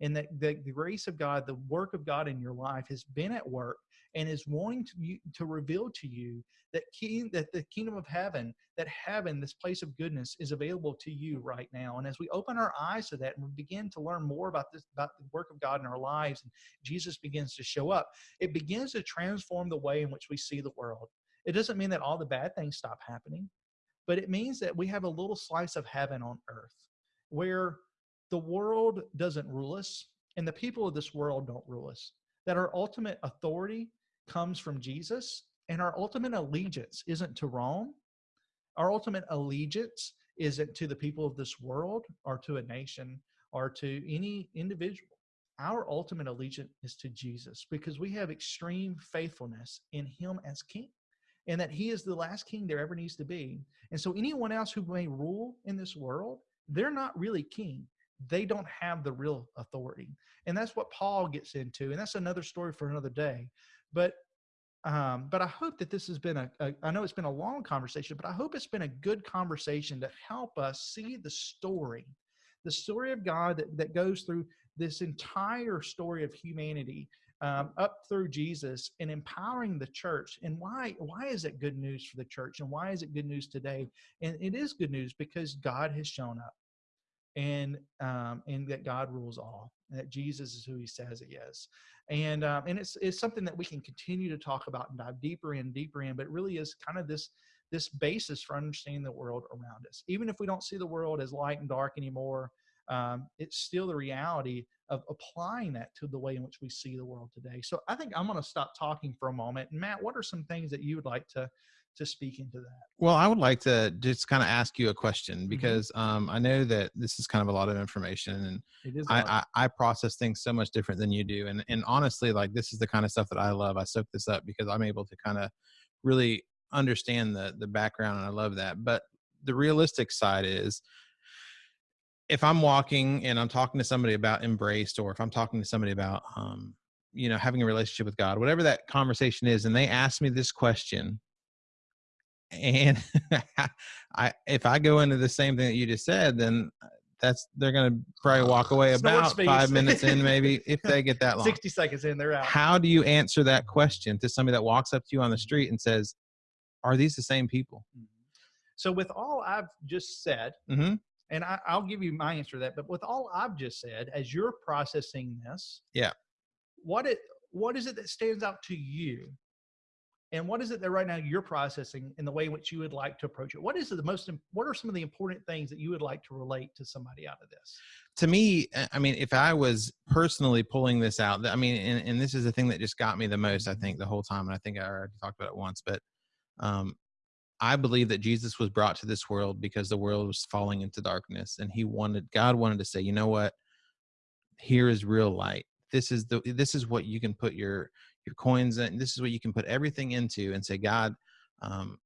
Speaker 1: and that the, the grace of God, the work of God in your life has been at work and is wanting to, to reveal to you that king, that the kingdom of heaven, that heaven, this place of goodness, is available to you right now. And as we open our eyes to that and we begin to learn more about this, about the work of God in our lives, and Jesus begins to show up, it begins to transform the way in which we see the world. It doesn't mean that all the bad things stop happening, but it means that we have a little slice of heaven on earth where the world doesn't rule us and the people of this world don't rule us. That our ultimate authority comes from Jesus and our ultimate allegiance isn't to Rome. Our ultimate allegiance isn't to the people of this world or to a nation or to any individual. Our ultimate allegiance is to Jesus because we have extreme faithfulness in Him as King. and that he is the last king there ever needs to be. And so anyone else who may rule in this world, they're not really king. They don't have the real authority. And that's what Paul gets into. And that's another story for another day. But um, but I hope that this has been a, a, I know it's been a long conversation, but I hope it's been a good conversation to help us see the story, the story of God that, that goes through this entire story of humanity um, up through Jesus and empowering the church. And why why is it good news for the church? And why is it good news today? And it is good news because God has shown up, and um, and that God rules all, and that Jesus is who He says He is. And um, and it's it's something that we can continue to talk about and dive deeper in, deeper in. But it really is kind of this this basis for understanding the world around us. Even if we don't see the world as light and dark anymore, um, it's still the reality of applying that to the way in which we see the world today. So I think I'm going to stop talking for a moment. Matt, what are some things that you would like to to speak into that?
Speaker 2: Well, I would like to just kind of ask you a question
Speaker 1: Mm-hmm.
Speaker 2: because um, I know that this is kind of a lot of information, and
Speaker 1: It is. a
Speaker 2: I. I, I process things so much different than you do. And and honestly, like this is the kind of stuff that I love. I soak this up because I'm able to kind of really understand the the background, and I love that. But the realistic side is if I'm walking and I'm talking to somebody about embraced, or if I'm talking to somebody about, um, you know, having a relationship with God, whatever that conversation is, and they ask me this question, and *laughs* I, if I go into the same thing that you just said, then uh, that's they're gonna probably ah, walk away about five minutes in, maybe if they get that *laughs* long.
Speaker 1: 60 seconds in, they're out.
Speaker 2: How do you answer that question to somebody that walks up to you on the street and says, "Are these the same people?" Mm-hmm.
Speaker 1: So with all I've just said,
Speaker 2: hmm
Speaker 1: and I, I'll give you my answer to that, but with all I've just said, as you're processing this,
Speaker 2: Yeah.
Speaker 1: what it what is it that stands out to you? And what is it that right now you're processing in the way in which you would like to approach it? What is the most what are some of the important things that you would like to relate to somebody out of this?
Speaker 2: to me, I mean, if I was personally pulling this out, I mean, and, and this is the thing that just got me the most, I think, the whole time. And I think I already talked about it once, but um, I believe that Jesus was brought to this world because the world was falling into darkness, and He wanted, God wanted to say, you know what? Here is real light. This is the, this is what you can put your your coins in. This is what you can put everything into, and say, God, um,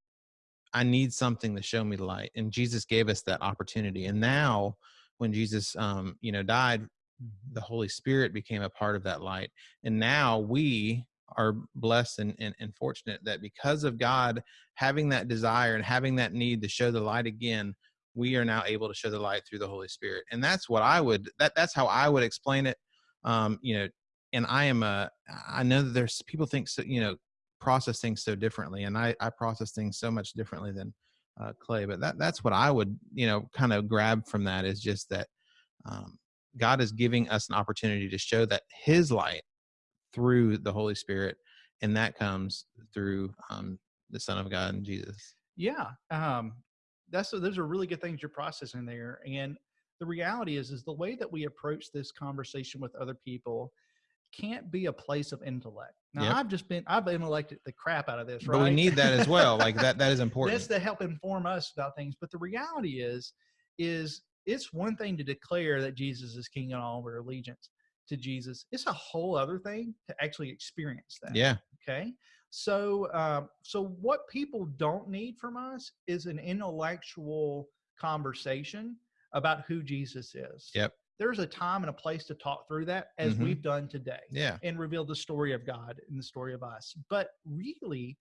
Speaker 2: I need something to show me the light. And Jesus gave us that opportunity. And now, when Jesus, um, you know, died, the Holy Spirit became a part of that light. And now we are blessed and, and, and fortunate that because of God having that desire and having that need to show the light again, we are now able to show the light through the Holy Spirit. And that's what I would that that's how I would explain it. Um, you know, and I am a I know that there's people think so, you know, process things so differently. And I, I process things so much differently than uh, Clay. But that that's what I would, you know, kind of grab from that is just that um, God is giving us an opportunity to show that His light through the Holy Spirit, and that comes through um, the Son of God and Jesus.
Speaker 1: Yeah, um, that's those are really good things you're processing there. And the reality is, is the way that we approach this conversation with other people can't be a place of intellect. Now,
Speaker 2: Yep.
Speaker 1: I've just been I've intellected the crap out of this, right?
Speaker 2: But we need that as well. Like that that is *laughs* important.
Speaker 1: That's to help inform us about things. But the reality is, is it's one thing to declare that Jesus is King and all of our allegiance to Jesus. It's a whole other thing to actually experience that.
Speaker 2: Yeah.
Speaker 1: Okay. So, um, so what people don't need from us is an intellectual conversation about who Jesus is.
Speaker 2: Yep.
Speaker 1: There's a time and a place to talk through that, as
Speaker 2: Mhm.
Speaker 1: we've done today
Speaker 2: Yeah.
Speaker 1: and reveal the story of God and the story of us. But really,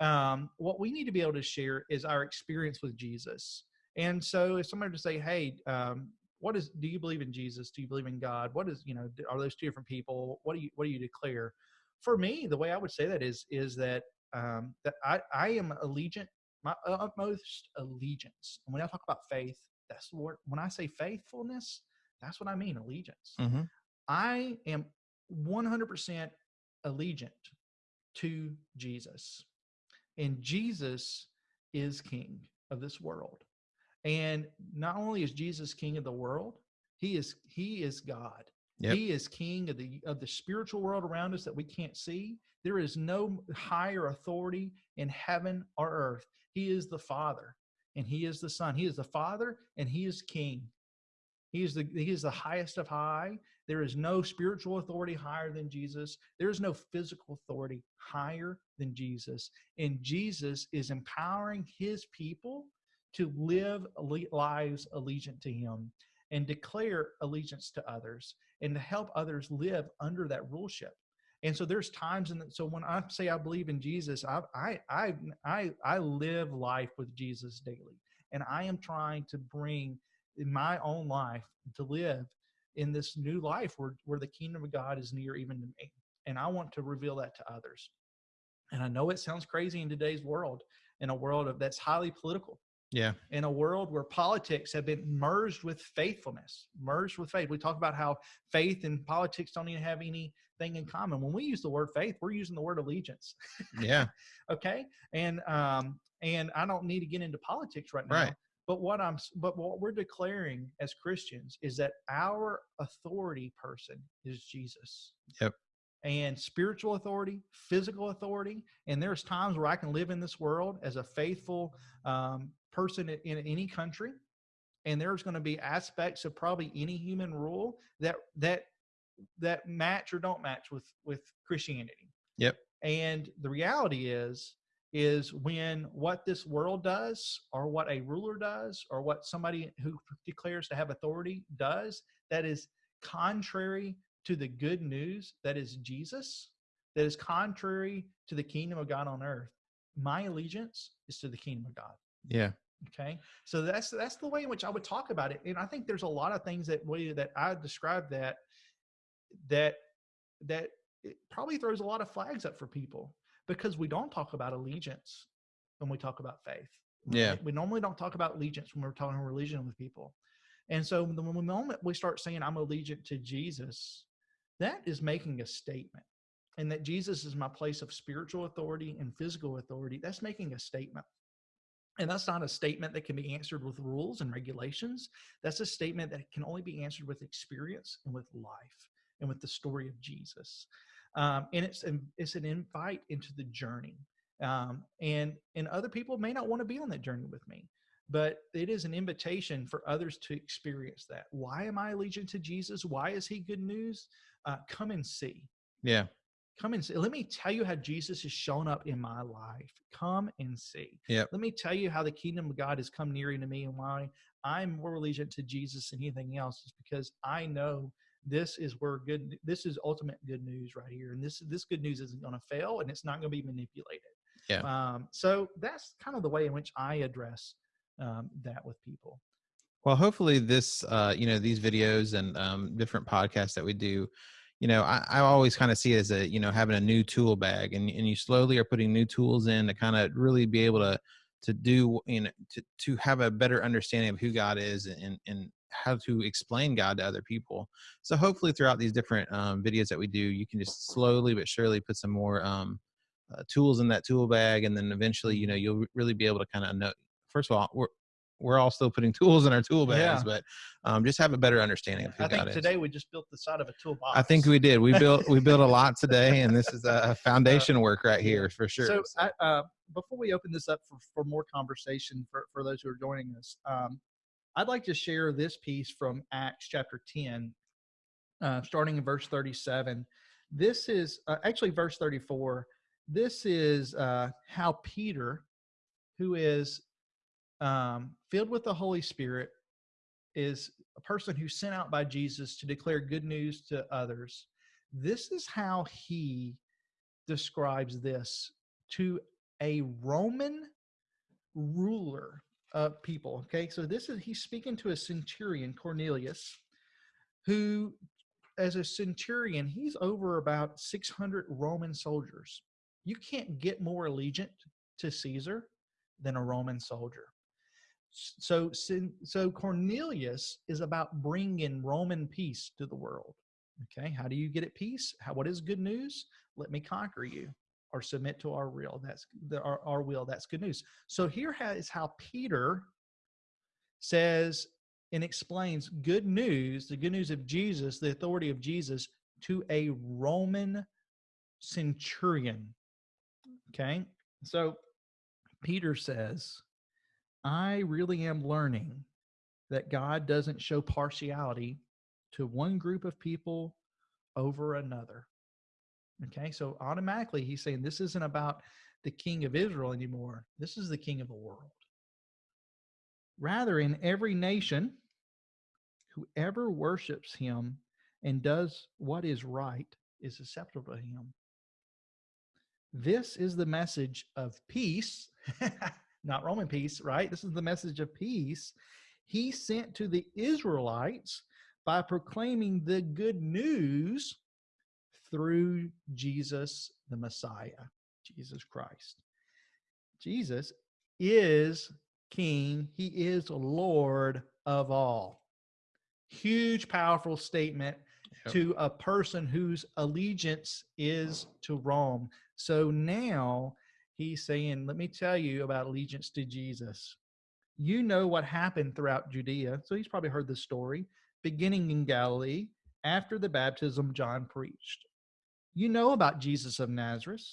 Speaker 1: um, what we need to be able to share is our experience with Jesus. And so, if somebody to say, "Hey, um, what is? Do you believe in Jesus? Do you believe in God? What is? You know, are those two different people? What do you What do you declare?" For me, the way I would say that is is that um, that I I am allegiant, my utmost allegiance. And when I talk about faith, that's the word. When I say faithfulness, that's what I mean. Allegiance.
Speaker 2: hmm
Speaker 1: I am 100% allegiant to Jesus. And Jesus is king of this world. And not only is Jesus king of the world, he is he is God.
Speaker 2: Yep.
Speaker 1: He is king of the of the spiritual world around us that we can't see. There is no higher authority in heaven or earth. He is the Father and he is the Son. He is the Father and he is king. He is the he is the highest of high. There is no spiritual authority higher than Jesus. There is no physical authority higher than Jesus. And Jesus is empowering his people to live lives allegiant to him and declare allegiance to others and to help others live under that ruleship. And so there's times, and so when I say I believe in Jesus, I, I, I, I, I live life with Jesus daily, and I am trying to bring in my own life to live in this new life where, where the kingdom of God is near even to me. And I want to reveal that to others. And I know it sounds crazy in today's world, in a world of that's highly political.
Speaker 2: Yeah.
Speaker 1: In a world where politics have been merged with faithfulness, merged with faith. We talk about how faith and politics don't even have anything in common. When we use the word faith, we're using the word allegiance.
Speaker 2: Yeah. *laughs*
Speaker 1: okay. And um, and I don't need to get into politics right now.
Speaker 2: Right.
Speaker 1: But what I'm but what we're declaring as Christians is that our authority person is Jesus.
Speaker 2: Yep.
Speaker 1: And spiritual authority, physical authority, and there's times where I can live in this world as a faithful um, person in, in any country, and there's going to be aspects of probably any human rule that that that match or don't match with with Christianity.
Speaker 2: Yep.
Speaker 1: And the reality is is when what this world does or what a ruler does or what somebody who declares to have authority does that is contrary to the good news that is Jesus, that is contrary to the kingdom of God on earth. My allegiance is to the kingdom of God.
Speaker 2: Yeah.
Speaker 1: Okay. So that's that's the way in which I would talk about it. And I think there's a lot of things that way that I describe that that that it probably throws a lot of flags up for people because we don't talk about allegiance when we talk about faith.
Speaker 2: Yeah.
Speaker 1: We normally don't talk about allegiance when we're talking religion with people. And so the moment we start saying I'm allegiant to Jesus, that is making a statement. And that Jesus is my place of spiritual authority and physical authority, that's making a statement. And that's not a statement that can be answered with rules and regulations. That's a statement that can only be answered with experience and with life and with the story of Jesus um, and it's an, it's an invite into the journey. Um, and and other people may not want to be on that journey with me, but it is an invitation for others to experience that. Why am I allegiant to Jesus? Why is He good news? Uh, come and see.
Speaker 2: Yeah.
Speaker 1: Come and see. Let me tell you how Jesus has shown up in my life. Come and see.
Speaker 2: Yeah.
Speaker 1: Let me tell you how the kingdom of God has come near to me and why I'm more allegiant to Jesus than anything else is because I know this is where good this is ultimate good news right here and this this good news isn't going to fail and it's not going to be manipulated.
Speaker 2: Yeah.
Speaker 1: Um, so that's kind of the way in which i address um, that with people.
Speaker 2: Well hopefully this uh, you know these videos and um, different podcasts that we do you know i, I always kind of see it as a you know having a new tool bag and, and you slowly are putting new tools in to kind of really be able to to do you know to, to have a better understanding of who god is and and how to explain God to other people. So hopefully throughout these different um, videos that we do, you can just slowly but surely put some more um, uh, tools in that tool bag, and then eventually, you know, you'll really be able to kind of know. First of all, we're we're all still putting *laughs* tools in our tool bags, yeah. but um, just have a better understanding of who
Speaker 1: I think
Speaker 2: God
Speaker 1: today
Speaker 2: is.
Speaker 1: we just built the side of a toolbox.
Speaker 2: I think we did. We built we built a *laughs* lot today, and this is a foundation uh, work right here for sure.
Speaker 1: So, I, uh, before we open this up for, for more conversation for, for those who are joining us, um, I'd like to share this piece from Acts chapter 10, uh, starting in verse 37. This is uh, actually verse 34. This is uh, how Peter, who is um, filled with the Holy Spirit, is a person who's sent out by Jesus to declare good news to others. This is how he describes this to a Roman ruler uh, people. Okay, so this is he's speaking to a centurion, Cornelius, who, as a centurion, he's over about 600 Roman soldiers. You can't get more allegiant to Caesar than a Roman soldier. So, so Cornelius is about bringing Roman peace to the world. Okay, how do you get at peace? How, what is good news? Let me conquer you or submit to our will. That's the, our, our will. That's good news. So here is how Peter says and explains good news, the good news of Jesus, the authority of Jesus to a Roman centurion. Okay. So Peter says, I really am learning that God doesn't show partiality to one group of people over another. Okay, so automatically he's saying this isn't about the king of Israel anymore. This is the king of the world. Rather, in every nation, whoever worships him and does what is right is acceptable to him. This is the message of peace, *laughs* not Roman peace, right? This is the message of peace he sent to the Israelites by proclaiming the good news through Jesus the Messiah, Jesus Christ. Jesus is King, He is Lord of all. Huge, powerful statement yep. to a person whose allegiance is to Rome. So now he's saying, Let me tell you about allegiance to Jesus. You know what happened throughout Judea. So he's probably heard the story, beginning in Galilee after the baptism John preached. You know about Jesus of Nazareth,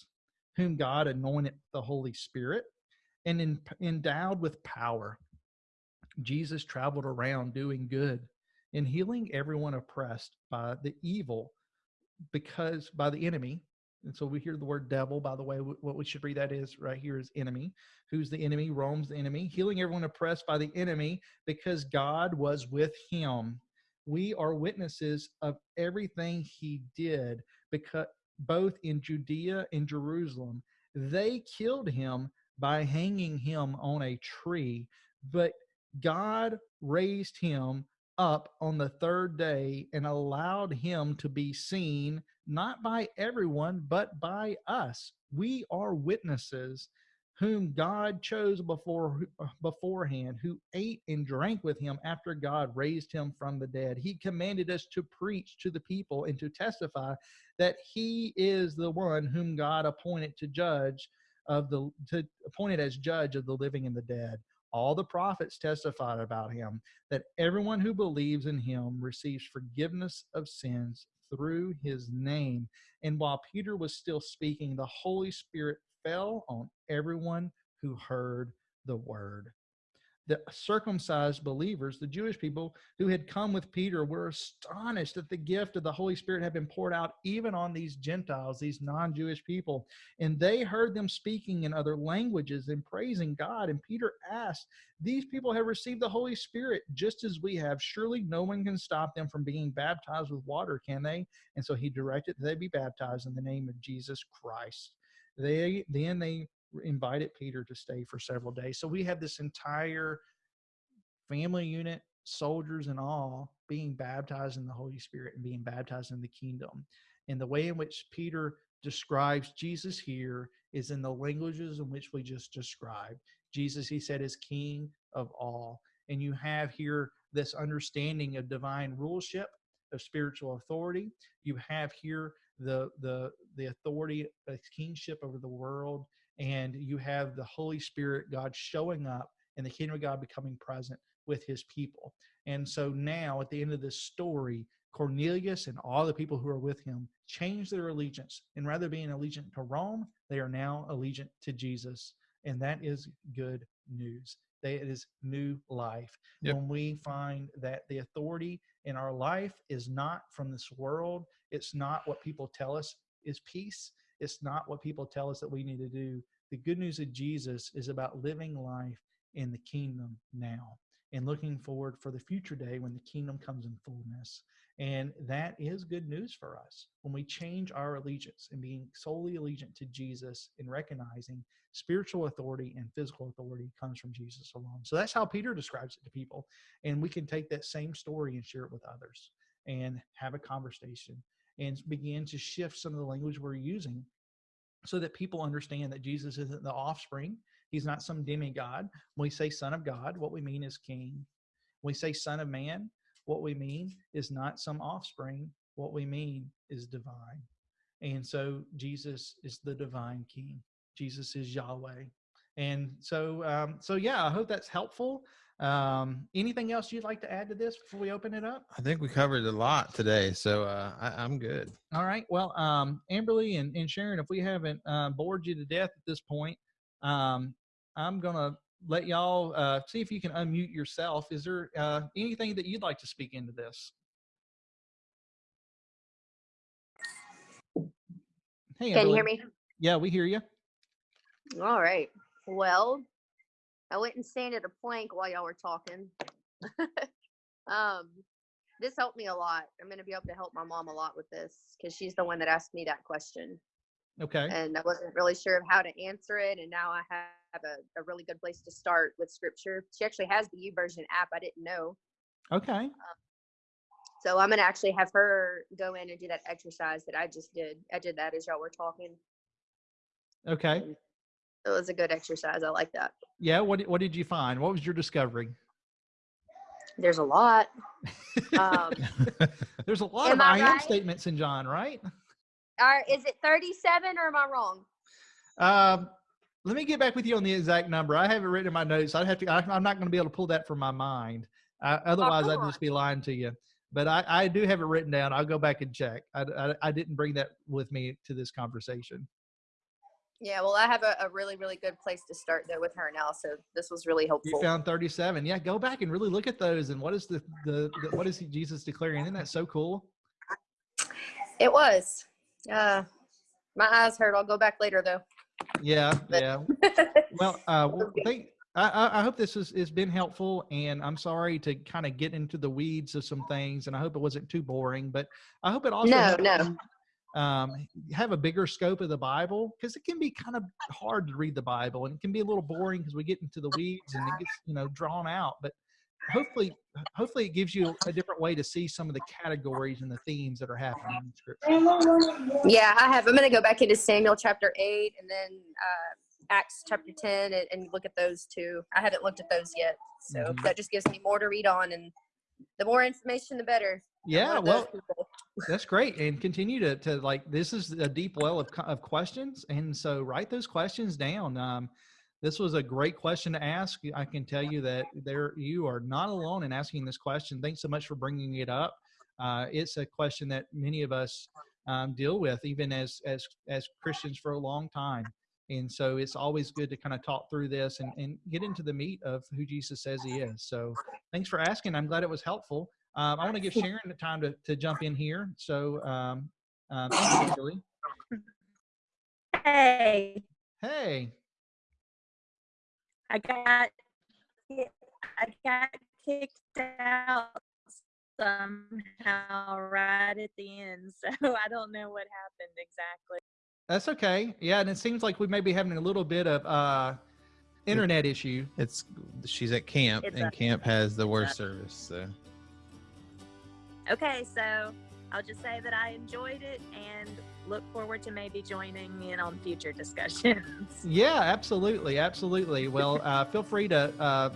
Speaker 1: whom God anointed the Holy Spirit and in, endowed with power. Jesus traveled around doing good and healing everyone oppressed by the evil because by the enemy and so we hear the word devil, by the way, what we should read that is right here is enemy. Who's the enemy? Rome's the enemy. Healing everyone oppressed by the enemy because God was with him. We are witnesses of everything he did because both in Judea and Jerusalem, they killed him by hanging him on a tree, but God raised him up on the third day and allowed him to be seen not by everyone, but by us. We are witnesses whom God chose before beforehand, who ate and drank with him after God raised him from the dead. He commanded us to preach to the people and to testify that he is the one whom God appointed to judge of the to appointed as judge of the living and the dead. All the prophets testified about him that everyone who believes in him receives forgiveness of sins through his name. And while Peter was still speaking, the Holy Spirit fell on everyone who heard the word the circumcised believers, the Jewish people who had come with Peter, were astonished that the gift of the Holy Spirit had been poured out even on these Gentiles, these non Jewish people. And they heard them speaking in other languages and praising God. And Peter asked, These people have received the Holy Spirit just as we have. Surely no one can stop them from being baptized with water, can they? And so he directed that they be baptized in the name of Jesus Christ. They then they invited Peter to stay for several days. So we have this entire family unit, soldiers and all, being baptized in the Holy Spirit and being baptized in the kingdom. And the way in which Peter describes Jesus here is in the languages in which we just described. Jesus, he said, is king of all. And you have here this understanding of divine ruleship, of spiritual authority. You have here the the the authority of kingship over the world and you have the Holy Spirit, God showing up and the kingdom of God becoming present with his people. And so now at the end of this story, Cornelius and all the people who are with him change their allegiance. And rather being allegiant to Rome, they are now allegiant to Jesus. And that is good news. That is new life. Yep. When we find that the authority in our life is not from this world, it's not what people tell us is peace, it's not what people tell us that we need to do. The good news of Jesus is about living life in the kingdom now and looking forward for the future day when the kingdom comes in fullness. And that is good news for us when we change our allegiance and being solely allegiant to Jesus and recognizing spiritual authority and physical authority comes from Jesus alone. So that's how Peter describes it to people. And we can take that same story and share it with others and have a conversation and begin to shift some of the language we're using so that people understand that Jesus isn't the offspring. He's not some demigod. When we say son of God, what we mean is king. When we say son of man, what we mean is not some offspring. What we mean is divine. And so Jesus is the divine king. Jesus is Yahweh. And so, um, so yeah, I hope that's helpful. Um, anything else you'd like to add to this before we open it up?
Speaker 2: I think we covered a lot today, so uh, I, am good.
Speaker 1: All right. Well, um, Amberly and, and Sharon, if we haven't uh, bored you to death at this point, um, I'm gonna let y'all uh, see if you can unmute yourself. Is there uh, anything that you'd like to speak into this? Hey,
Speaker 3: can Amberly. you hear me?
Speaker 1: Yeah, we hear you.
Speaker 3: All right. Well, I went and stand at a plank while y'all were talking. *laughs* um, this helped me a lot. I'm going to be able to help my mom a lot with this because she's the one that asked me that question.
Speaker 1: Okay.
Speaker 3: And I wasn't really sure of how to answer it. And now I have a, a really good place to start with scripture. She actually has the YouVersion app. I didn't know.
Speaker 1: Okay.
Speaker 3: So I'm going to actually have her go in and do that exercise that I just did. I did that as y'all were talking.
Speaker 1: Okay.
Speaker 3: and It was a good exercise. I like that.
Speaker 1: Yeah. What did- What did you find? What was your discovery?
Speaker 3: There's a lot. Um, *laughs*
Speaker 1: There's a lot of
Speaker 3: I
Speaker 1: I am
Speaker 3: right?
Speaker 1: statements in John, right?
Speaker 3: Are, is it 37 or am I wrong?
Speaker 1: Um, let me get back with you on the exact number. I have it written in my notes. I'd have to. I, I'm not going to be able to pull that from my mind. Uh, otherwise,
Speaker 3: come
Speaker 1: I'd just be lying to you. But I, I do have it written down. I'll go back and check. I, I, I didn't bring that with me to this conversation.
Speaker 3: Yeah, well, I have a, a really, really good place to start though with her now. So this was really helpful.
Speaker 1: You found 37. Yeah, go back and really look at those. And what is the, the, the what is Jesus declaring? Isn't that so cool?
Speaker 3: It was. Uh, my eyes hurt. I'll go back later though.
Speaker 1: Yeah, *laughs*
Speaker 3: But-
Speaker 1: yeah. Well, uh, *laughs* thank, I, I I hope this has, has been helpful, and I'm sorry to kind of get into the weeds of some things, and I hope it wasn't too boring, but I hope it also
Speaker 3: No, no.
Speaker 1: Um, have a bigger scope of the Bible because it can be kind of hard to read the Bible, and it can be a little boring because we get into the weeds and it gets you know drawn out. But hopefully, hopefully, it gives you a different way to see some of the categories and the themes that are happening in Scripture.
Speaker 3: Yeah, I have. I'm going to go back into Samuel chapter 8 and then uh, Acts chapter 10 and, and look at those two. I haven't looked at those yet. So
Speaker 1: Mhm.
Speaker 3: that just gives me more to read on. And the more information, the better.
Speaker 1: Yeah, well,
Speaker 3: people.
Speaker 1: That's great, and continue to to like this is a deep well of of questions, and so write those questions down. Um, this was a great question to ask. I can tell you that there you are not alone in asking this question. Thanks so much for bringing it up. Uh, it's a question that many of us um, deal with, even as as as Christians for a long time. And so it's always good to kind of talk through this and, and get into the meat of who Jesus says he is. So thanks for asking. I'm glad it was helpful. Um, I want to give *laughs* Sharon the time to, to jump in here. So, um, um, thank you, Julie.
Speaker 4: Hey,
Speaker 1: Hey,
Speaker 4: I got I got kicked out somehow right at the end, *laughs* so I don't know what happened exactly.
Speaker 1: that's okay. Yeah, and it seems like we may be having a little bit of uh, internet issue.
Speaker 2: It's she's at camp,
Speaker 4: It's
Speaker 2: and
Speaker 4: a-
Speaker 2: camp has the worst
Speaker 4: a-
Speaker 2: service. So
Speaker 4: Okay, so I'll just say that I enjoyed it and look forward to maybe joining in on future *laughs* discussions.
Speaker 1: Yeah, absolutely, absolutely. Well, uh, feel free to uh,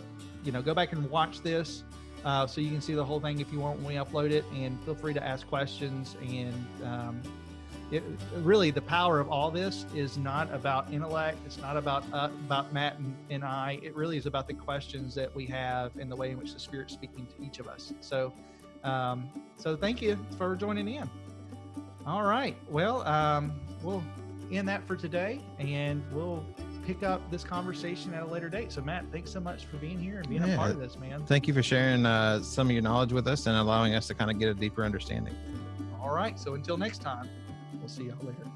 Speaker 1: you know go back and watch this uh, so you can see the whole thing if you want when we upload it, and feel free to ask questions. And um, it, really, the power of all this is not about intellect. It's not about uh, about Matt and, and I. It really is about the questions that we have and the way in which the Spirit's speaking to each of us. So, um, so thank you for joining in. All right. Well, um, we'll end that for today, and we'll pick up this conversation at a later date. So, Matt, thanks so much for being here and being a part of this, man.
Speaker 2: thank you for sharing uh, some of your knowledge with us and allowing us to kind of get a deeper understanding.
Speaker 1: All right. So, until next time, we'll see y'all later.